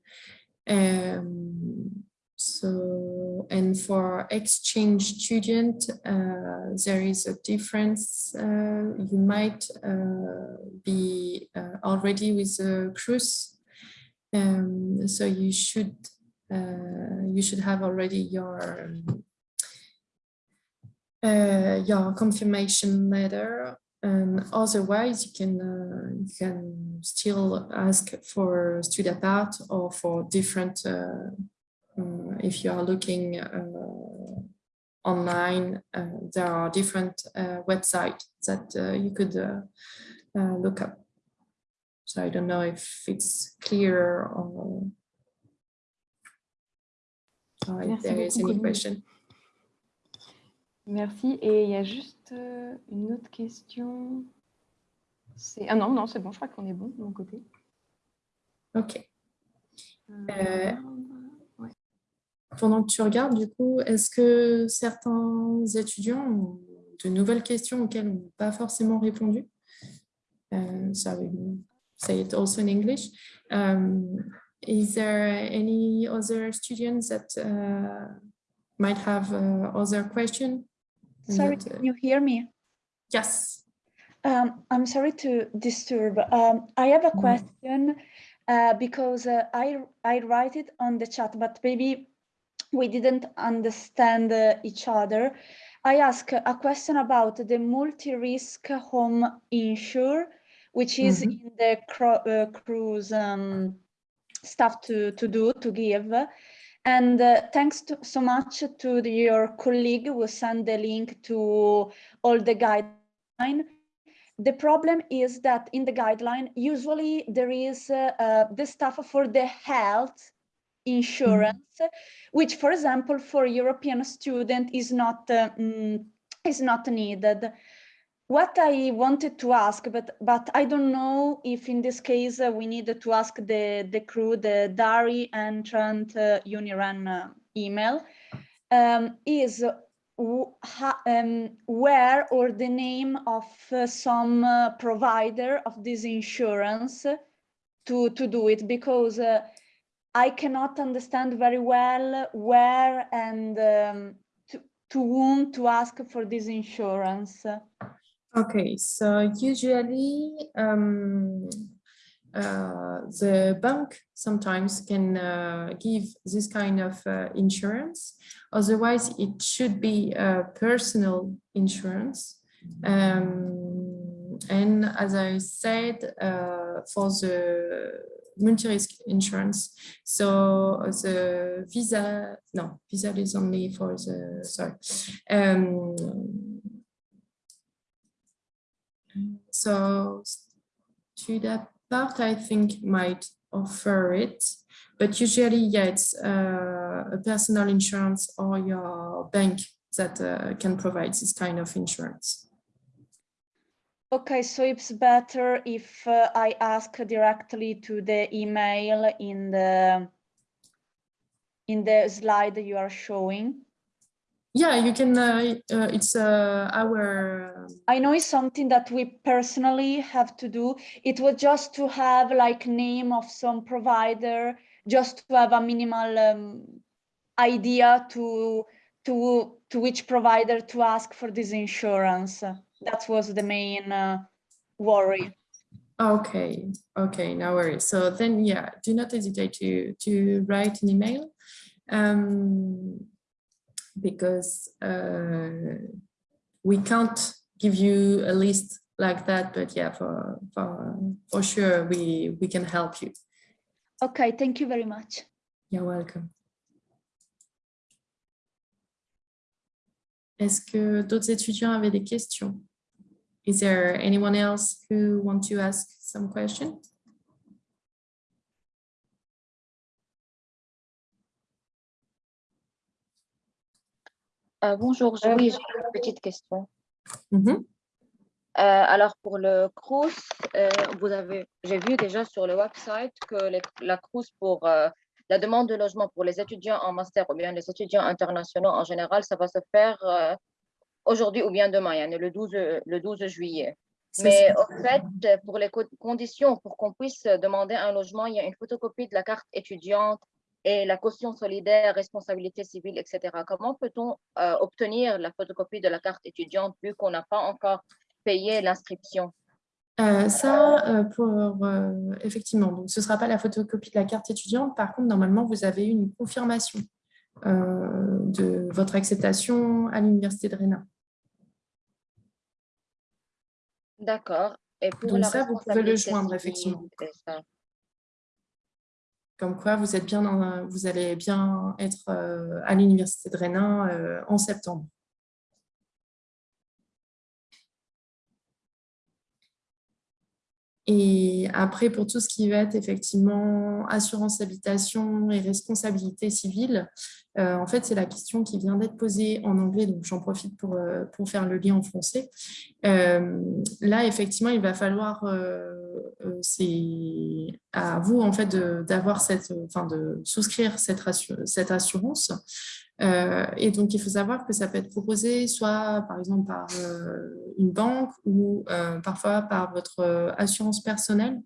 Um, so, and for exchange student, uh, there is a difference. Uh, you might be already with a cruise, um, so you should you should have already your uh, your confirmation letter. And otherwise, you can you can still ask for student apart or for different uh, if you are looking uh, online, uh, there are different websites that you could look up. So I don't know if it's clear or, or if there is any question. Merci. Et il y a juste une autre question. Ah non, non, c'est bon, je crois qu'on est bon de mon côté. Ok. Euh, pendant que tu regardes, du coup, est-ce que certains étudiants ont de nouvelles questions auxquelles on n'a pas forcément répondu? Uh, So I will say it also in English. Um, is there any other students that uh, might have uh, other question? Sorry, that, can you hear me? Yes. Um, I'm sorry to disturb. Um, I have a question uh, because uh, I, I write it on the chat, but maybe we didn't understand uh, each other. I ask a question about the multi-risk home insure, which is mm -hmm. in the uh, cruise um, stuff to, to do, to give. And uh, thanks to, so much to the, your colleague who sent the link to all the guideline. The problem is that in the guideline, usually there is uh, uh, the stuff for the health insurance, mm -hmm. which, for example, for European student is not uh, mm, is not needed. What I wanted to ask, but but I don't know if in this case uh, we needed to ask the the crew, the Dari and uh, Uniran uh, email, um, is um, where or the name of uh, some uh, provider of this insurance to to do it because uh, I cannot understand very well where and um, to, to whom to ask for this insurance. Okay, so usually um, uh, the bank sometimes can uh, give this kind of uh, insurance. Otherwise, it should be a personal insurance. Um, and as I said, uh, for the multi-risk insurance. So the visa, no, visa is only for the, sorry. Um, so to that part, I think might offer it, but usually, yeah, it's uh, a personal insurance or your bank that uh, can provide this kind of insurance. Okay, so it's better if uh, I ask directly to the email in the in the slide you are showing. Yeah, you can. Uh, uh, it's uh, our. Um, I know it's something that we personally have to do. It was just to have like name of some provider, just to have a minimal um, idea to to to which provider to ask for this insurance that was the main uh, worry. Okay, okay, no worries. So then, yeah, do not hesitate to to write an email, um, because uh, we can't give you a list like that. But yeah, for for for sure, we we can help you. Okay, thank you very much. You're welcome. Est-ce que d'autres étudiants avaient des questions? Is there anyone else who want to ask some question? Euh, bonjour, oui, j'ai une petite question. Mm -hmm. euh, alors, pour le euh, vous avez, j'ai vu déjà sur le website que les, la cruise pour euh, la demande de logement pour les étudiants en master ou bien les étudiants internationaux en général, ça va se faire euh, aujourd'hui ou bien demain, yani le 12, le 12 juillet. Mais en fait, pour les conditions, pour qu'on puisse demander un logement, il y a une photocopie de la carte étudiante et la caution solidaire, responsabilité civile, etc. Comment peut-on euh, obtenir la photocopie de la carte étudiante vu qu'on n'a pas encore payé l'inscription? Euh, ça, euh, pour, effectivement, donc ce ne sera pas la photocopie de la carte étudiante. Par contre, normalement, vous avez une confirmation de votre acceptation à l'Université de Rennes. D'accord. Et pour Donc ça, vous pouvez le joindre, effectivement. Comme quoi, vous, êtes bien vous allez bien être euh, à l'Université de Rennes euh, en septembre. Et après, pour tout ce qui va être effectivement assurance habitation et responsabilité civile, euh, en fait, c'est la question qui vient d'être posée en anglais, donc j'en profite pour, euh, pour faire le lien en français. Euh, là, effectivement, il va falloir, c'est à vous en fait d'avoir cette, enfin de souscrire cette, cette assurance. Euh, et donc, il faut savoir que ça peut être proposé soit, par exemple, par euh, une banque ou euh, parfois par votre assurance personnelle.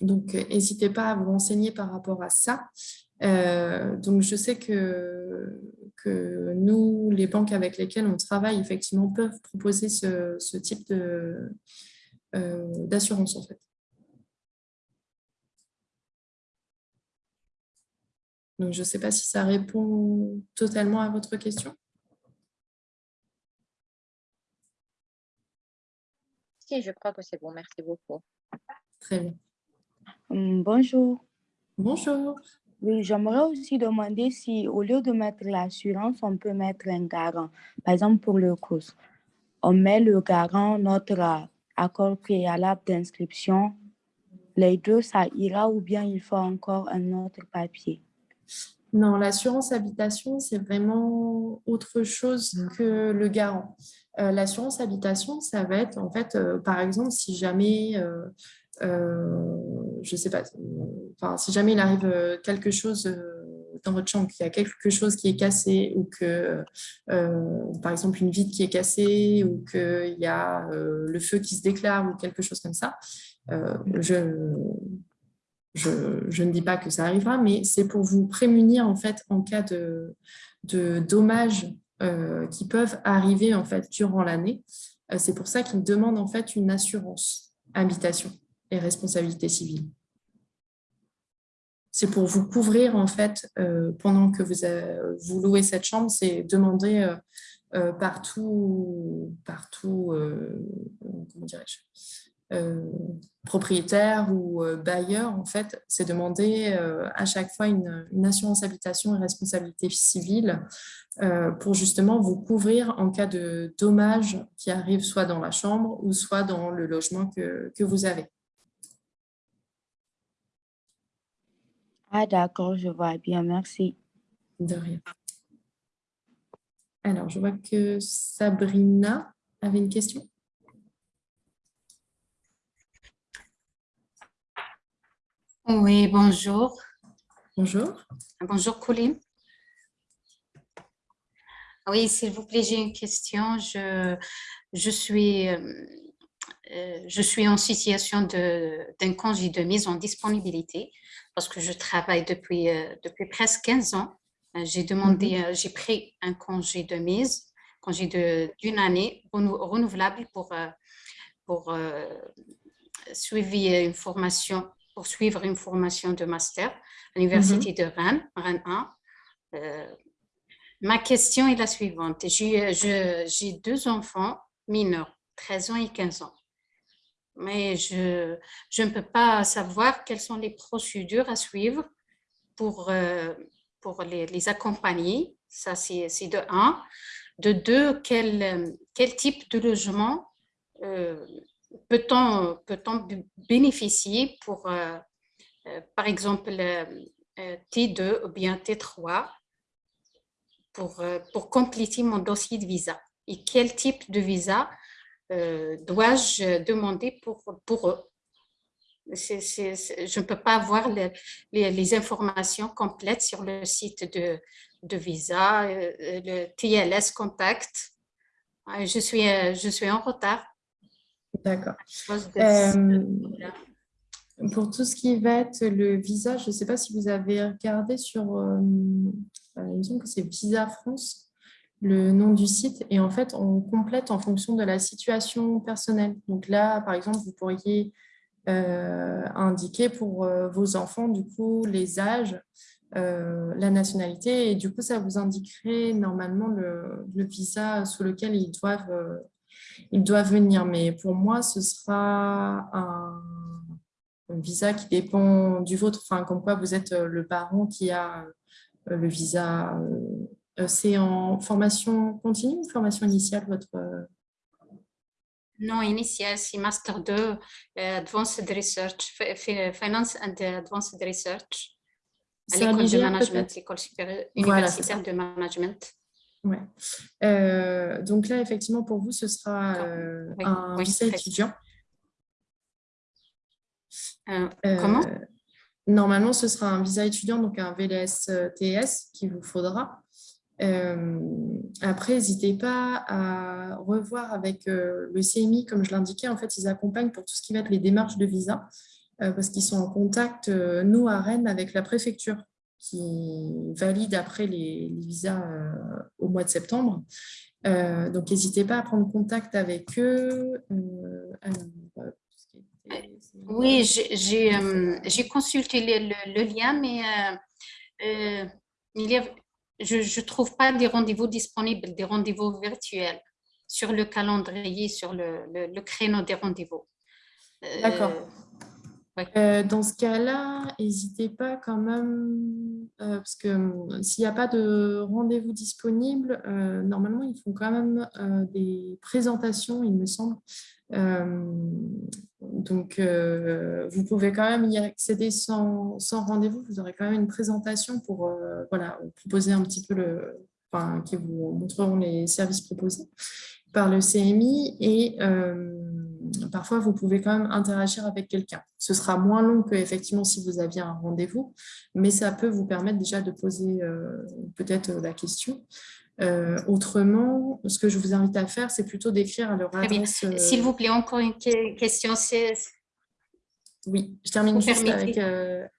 donc, n'hésitez pas à vous renseigner par rapport à ça. donc, je sais que, que nous, les banques avec lesquelles on travaille, effectivement, peuvent proposer ce, ce type d'assurance, en fait. Donc, je ne sais pas si ça répond totalement à votre question. Si, je crois que c'est bon. Merci beaucoup. Très bien. Hum, bonjour. Bonjour. Oui, j'aimerais aussi demander si au lieu de mettre l'assurance, on peut mettre un garant. Par exemple, pour le cours, on met le garant, notre accord préalable d'inscription. Les deux, ça ira ou bien il faut encore un autre papier? Non, l'assurance habitation, c'est vraiment autre chose mmh. que le garant. Euh, l'assurance habitation, ça va être, en fait, euh, par exemple, si jamais, euh, je sais pas, enfin, si jamais il arrive quelque chose dans votre chambre, qu'il y a quelque chose qui est cassé ou que, par exemple, une vitre qui est cassée ou qu'il y a le feu qui se déclare ou quelque chose comme ça, je, je, ne dis pas que ça arrivera, mais c'est pour vous prémunir en fait en cas de, dommages euh, qui peuvent arriver en fait durant l'année. Euh, c'est pour ça qu'ils demandent en fait une assurance habitation et responsabilité civile. C'est pour vous couvrir en fait euh, pendant que vous, vous louez cette chambre, c'est demander partout, partout, comment dirais-je, propriétaire ou euh, bailleur, en fait, c'est demander euh, à chaque fois une, assurance habitation et responsabilité civile pour justement vous couvrir en cas de dommages qui arrivent soit dans la chambre ou soit dans le logement que, que vous avez. Ah d'accord, je vois bien, merci. De rien. Alors, je vois que Sabrina avait une question. Oui, bonjour. Bonjour. Bonjour, Colline. Oui, s'il vous plaît, j'ai une question. Je, je, suis, euh, je suis en situation d'un congé de mise en disponibilité parce que je travaille depuis, euh, depuis presque 15 ans. Euh, j'ai demandé, mhm. j'ai pris un congé de mise, congé d'une année renouvelable pour, pour suivre une formation pour suivre une formation de master à l'Université mhm. de Rennes, Rennes 1. Euh, ma question est la suivante. J'ai deux enfants mineurs, 13 ans et 15 ans. Mais je, je ne peux pas savoir quelles sont les procédures à suivre pour, euh, pour les, les, accompagner. Ça, c'est de un. De deux, quel, quel type de logement euh, peut-on peut bénéficier pour, euh, euh, par exemple, euh, T2 ou bien T3 pour, pour compléter mon dossier de visa? Et quel type de visa dois-je demander pour, pour eux? Je ne peux pas avoir les, les, informations complètes sur le site de, de visa, le TLS Contact. Je suis, je suis en retard. D'accord. Euh, pour tout ce qui va être le visa, je ne sais pas si vous avez regardé sur, euh, il me semble que c'est Visa France, le nom du site. Et en fait, on complète en fonction de la situation personnelle. Donc là, par exemple, vous pourriez indiquer pour vos enfants, du coup, les âges, euh, la nationalité et du coup ça vous indiquerait normalement le, visa sous lequel ils doivent, euh, ils doivent venir. Mais pour moi, ce sera un, visa qui dépend du vôtre, enfin comme quoi vous êtes euh, le parent qui a le visa. C'est en formation continue ou formation initiale votre non, initial, c'est Master 2, Advanced Research, Finance and Advanced Research à l'école de management, l'école supérieure universitaire de management. Ouais. Euh, donc là, effectivement, pour vous, ce sera euh, un visa étudiant. Euh, comment? Normalement, ce sera un visa étudiant, donc un VLS-TS qu'il vous faudra. après, n'hésitez pas à revoir avec le CMI, comme je l'indiquais, en fait, ils accompagnent pour tout ce qui va être les démarches de visa. Parce qu'ils sont en contact, nous, à Rennes, avec la préfecture qui valide après les, visas euh, au mois de septembre. donc, n'hésitez pas à prendre contact avec eux. oui, j'ai consulté le, lien, mais il y a, je ne trouve pas des rendez-vous disponibles, des rendez-vous virtuels sur le calendrier, sur le, le créneau des rendez-vous. D'accord. Euh, dans ce cas-là, n'hésitez pas quand même, euh, parce que hum, s'il n'y a pas de rendez-vous disponible, euh, normalement, ils font quand même des présentations, il me semble. donc, vous pouvez quand même y accéder sans, rendez-vous. Vous aurez quand même une présentation pour voilà, proposer un petit peu le, enfin, qui vous montreront les services proposés par le CMI et parfois, vous pouvez quand même interagir avec quelqu'un. Ce sera moins long que effectivement si vous aviez un rendez-vous, mais ça peut vous permettre déjà de poser euh, peut-être la question. Euh, autrement, ce que je vous invite à faire, c'est plutôt d'écrire à leur adresse. Euh, S'il vous plaît, encore une question. Oui, je termine juste avec,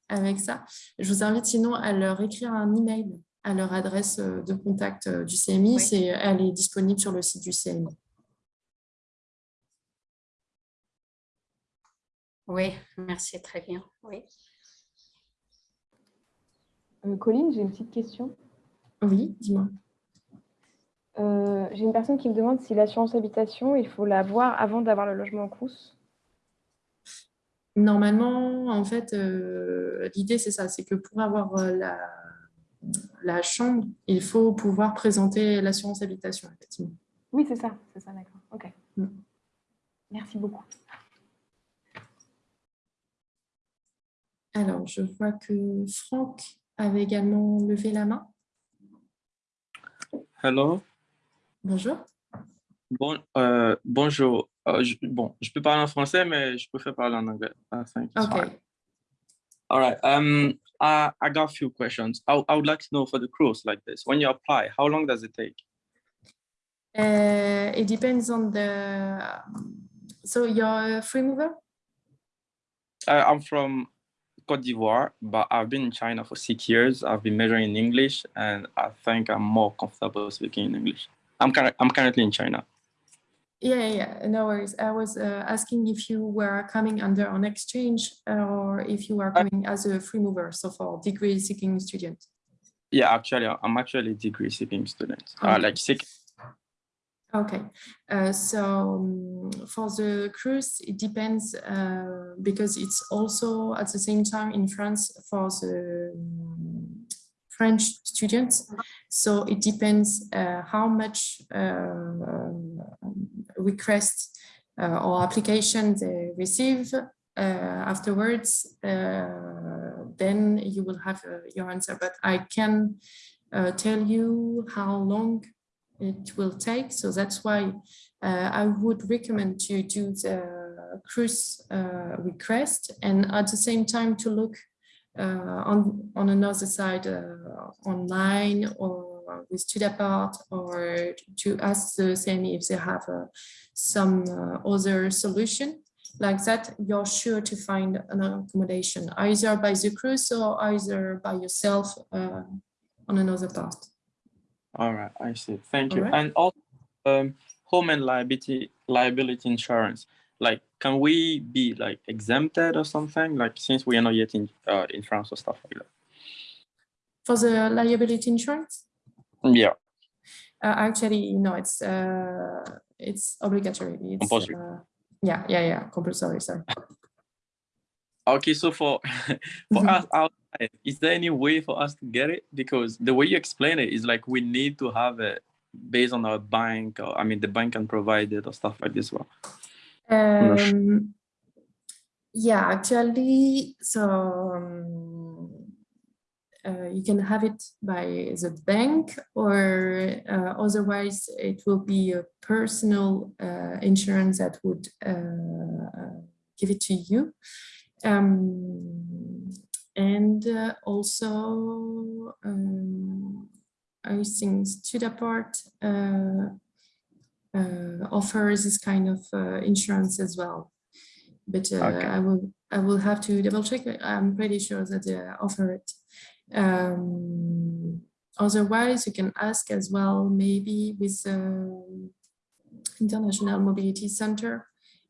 avec ça. Je vous invite sinon à leur écrire un email à leur adresse de contact du CMI. Elle est disponible sur le site du CMI. Oui, merci, très bien. Oui. Euh, Colline, j'ai une petite question. Oui, dis-moi. Euh, j'ai une personne qui me demande si l'assurance habitation, il faut l'avoir avant d'avoir le logement en Crous. Normalement, en fait, euh, l'idée, c'est ça, c'est que pour avoir la, la, chambre, il faut pouvoir présenter l'assurance habitation, effectivement. Oui, c'est ça, c'est ça, d'accord. OK. Mm. Merci beaucoup. Alors, je vois que Franck avait également levé la main. Hello. Bonjour. Bon, euh, bonjour. Euh, je, bon, je peux parler en français, mais je préfère parler en anglais. I think okay. All right. Um, I, I got a few questions. I, I would like to know for the cruise like this, when you apply, how long does it take? Uh, it depends on the, so you're a free mover? Uh, I'm from Cote d'Ivoire, but I've been in China for six years. I've been majoring in English, and I think I'm more comfortable speaking in English. I'm, I'm currently in China. Yeah, yeah, no worries. I was uh, asking if you were coming under an exchange or if you are coming as a free mover, so for degree seeking student. Yeah, actually, I'm actually a degree seeking student. Okay. Uh, like seek, Okay, uh, so um, for the cruise, it depends uh, because it's also at the same time in France for the um, French students. So it depends uh, how much uh, request uh, or application they receive uh, afterwards, then you will have your answer. But I can tell you how long it will take. So that's why uh, I would recommend to do the cruise uh, request and at the same time to look uh, on, on another side uh, online or with Studapart or to ask the same if they have uh, some other solution like that, you're sure to find an accommodation either by the cruise or either by yourself uh, on another part. All right, I see. Thank you. right. And also, um, home and liability liability insurance. Like, can we be like exempted or something? Like, since we are not yet in uh, in France or stuff like that. For the liability insurance, Yeah. uh, actually, no, it's uh, it's obligatory. It's, Compulsory. uh, yeah, yeah, yeah, compulsory. Sorry. Okay, so for for Mhm. us outside, is there any way for us to get it? Because the way you explain it is like we need to have it based on our bank, or I mean, the bank can provide it or stuff like this. Well. Um, yeah, actually, so um, uh, you can have it by the bank or uh, otherwise it will be a personal uh, insurance that would uh, give it to you. Um, and uh, also, um, I think Studapart uh, uh, offers this kind of uh, insurance as well. But uh, Okay. I will I will have to double check. I'm pretty sure that they offer it. Um, otherwise, you can ask as well, maybe with the International Mobility Center,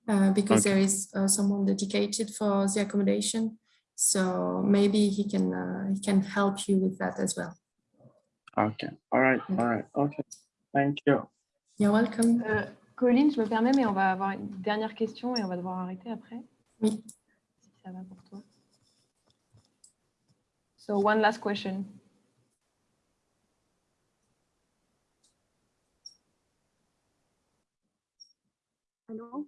uh, because Okay. there is uh, someone dedicated for the accommodation. So maybe he can uh, he can help you with that as well. Okay. All right. Okay. All right. Okay. Thank you. You're welcome. Euh, Colline, je me permets, mais on va avoir une dernière question et on va devoir arrêter après. Oui. Si ça va pour toi. So one last question. Allô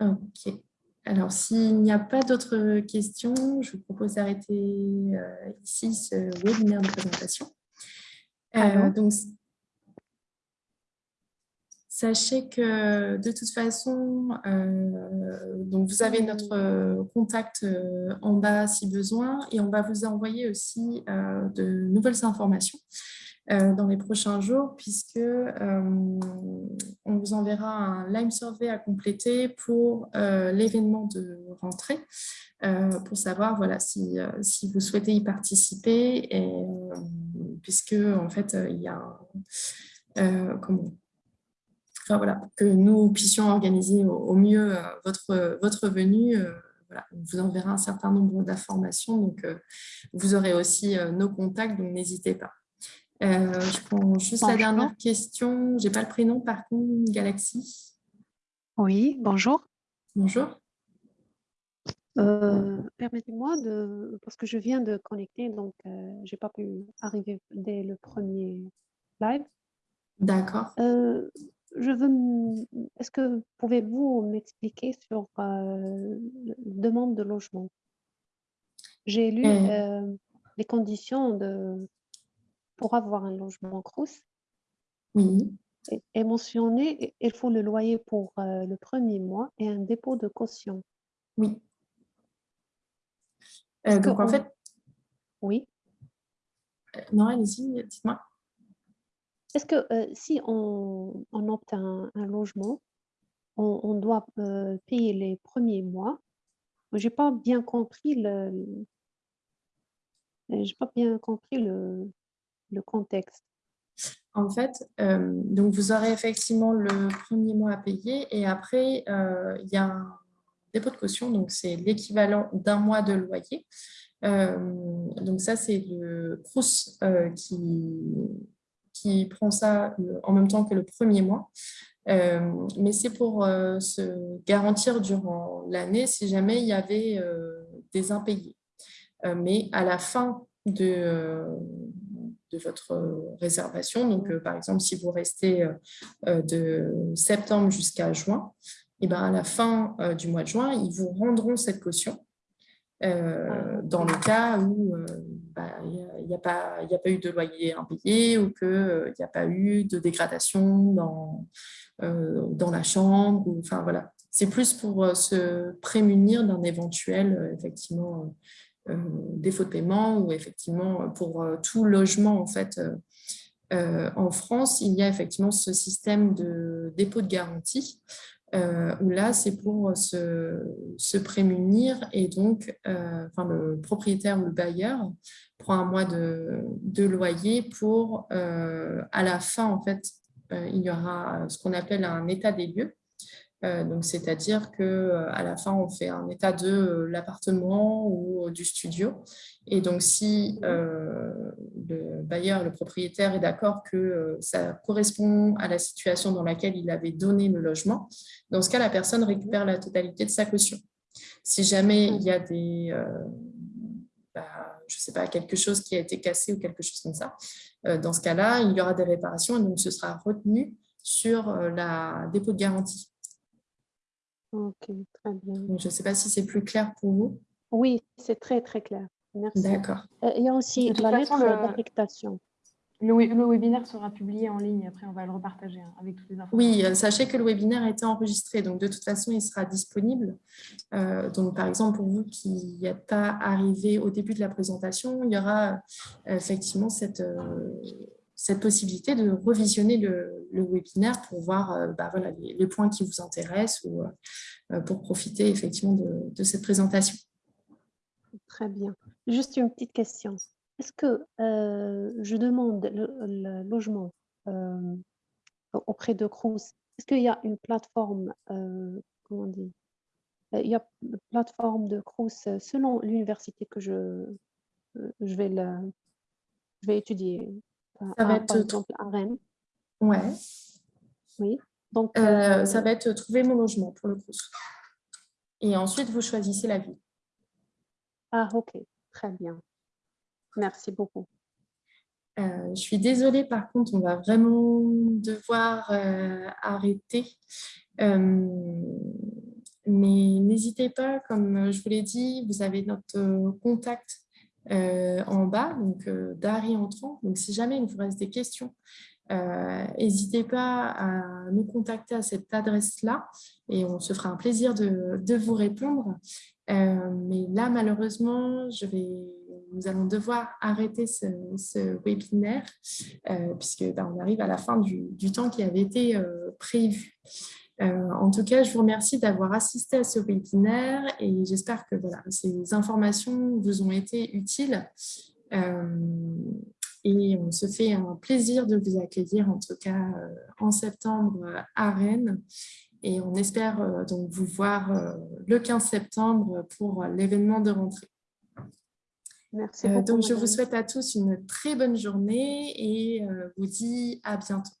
Ok. Alors, s'il n'y a pas d'autres questions, je vous propose d'arrêter euh, ici ce webinaire de présentation. Euh, donc, sachez que de toute façon, euh, donc vous avez notre contact en bas si besoin et on va vous envoyer aussi de nouvelles informations dans les prochains jours puisque euh, on vous enverra un Lime Survey à compléter pour euh, l'événement de rentrée euh, pour savoir voilà, si, euh, si vous souhaitez y participer et, euh, puisque en fait euh, il y a euh, comment Enfin, voilà, que nous puissions organiser au, mieux euh, votre, votre venue. euh, voilà, on vous enverra un certain nombre d'informations, donc euh, vous aurez aussi euh, nos contacts, donc n'hésitez pas. Euh, je prends juste la Bonjour. dernière question. Je n'ai pas le prénom, par contre, Galaxy. Oui, bonjour. Bonjour. Euh, Permettez-moi de, parce que je viens de connecter, donc euh, j'ai pas pu arriver dès le premier live. D'accord. Euh, je veux, est-ce que pouvez-vous m'expliquer sur la demande de logement? J'ai lu les conditions de, pour avoir un logement Crous Oui. et, et mentionné, il faut le loyer pour euh, le premier mois et un dépôt de caution. Oui. Euh, donc, en fait, Oui. euh, non, allez-y, dites-moi. Est-ce que si on, on opte un, un logement, on, on doit payer les premiers mois? J'ai pas bien compris le- j'ai pas bien compris le, le contexte. En fait, euh, donc vous aurez effectivement le premier mois à payer et après, euh, il y a un dépôt de caution, donc c'est l'équivalent d'un mois de loyer. Euh, donc ça, c'est le CRUS qui, qui prend ça en même temps que le premier mois. Mais c'est pour se garantir durant l'année si jamais il y avait des impayés. Mais à la fin de, de votre réservation, donc euh, par exemple si vous restez euh, euh, de septembre jusqu'à juin, et ben à la fin euh, du mois de juin, ils vous rendront cette caution. euh, dans le cas où euh, bah, il n'y a, pas eu de loyer impayé ou qu'il n'y a pas eu de dégradation dans, euh, dans la chambre. Ou, enfin, voilà. C'est plus pour euh, se prémunir d'un éventuel euh, effectivement, défaut de paiement ou effectivement pour tout logement en fait en France, il y a effectivement ce système de dépôt de garantie où là, c'est pour se, prémunir et donc enfin, le propriétaire ou le bailleur prend un mois de, loyer pour, à la fin, en fait, il y aura ce qu'on appelle un état des lieux. euh, donc, c'est-à-dire que euh, à la fin, on fait un état de euh, l'appartement ou du studio. Et donc, si le bailleur, le propriétaire est d'accord que ça correspond à la situation dans laquelle il avait donné le logement, dans ce cas, la personne récupère la totalité de sa caution. Si jamais il y a des, bah, je sais pas, quelque chose qui a été cassé ou quelque chose comme ça, dans ce cas-là, il y aura des réparations et donc ce sera retenu sur la dépôt de garantie. Ok, très bien. Je ne sais pas si c'est plus clair pour vous. Oui, c'est très, très clair. Merci. D'accord. Euh, il y a aussi la lettre d'affectation. Le, le, webinaire sera publié en ligne, après on va le repartager hein, avec toutes les informations. Oui, euh, sachez que le webinaire a été enregistré, donc de toute façon il sera disponible. Euh, donc par exemple pour vous qui n'êtes pas arrivé au début de la présentation, il y aura effectivement cette, cette possibilité de revisionner le, webinaire pour voir euh, bah, voilà, les, points qui vous intéressent ou euh, pour profiter effectivement de, cette présentation. Très bien. Juste une petite question. Est-ce que euh, je demande le, logement auprès de Crous Est-ce qu'il y a une plateforme, comment dit Il y a plateforme de Crous selon l'université que je, je, vais je vais étudier? Ça va être par exemple à Rennes. Ouais. Oui. Donc, euh, ça va être trouver mon logement pour le coup. Et ensuite, vous choisissez la ville. Ah, ok. Très bien. Merci beaucoup. Euh, je suis désolée, par contre, on va vraiment devoir euh, arrêter. mais n'hésitez pas, comme je vous l'ai dit, vous avez notre contact euh, en bas, donc euh, d'Harry entrant. Donc, si jamais il vous reste des questions, euh, n'hésitez pas à nous contacter à cette adresse-là et on se fera un plaisir de, vous répondre. mais là, malheureusement, nous allons devoir arrêter ce, webinaire puisque ben, on arrive à la fin du temps qui avait été prévu. Euh, en tout cas, je vous remercie d'avoir assisté à ce webinaire et j'espère que voilà, ces informations vous ont été utiles. Euh, et on se fait un plaisir de vous accueillir, en tout cas euh, en septembre à Rennes. Et on espère donc vous voir le 15 septembre pour l'événement de rentrée. Merci beaucoup, donc, je vous souhaite à tous une très bonne journée et vous dis à bientôt.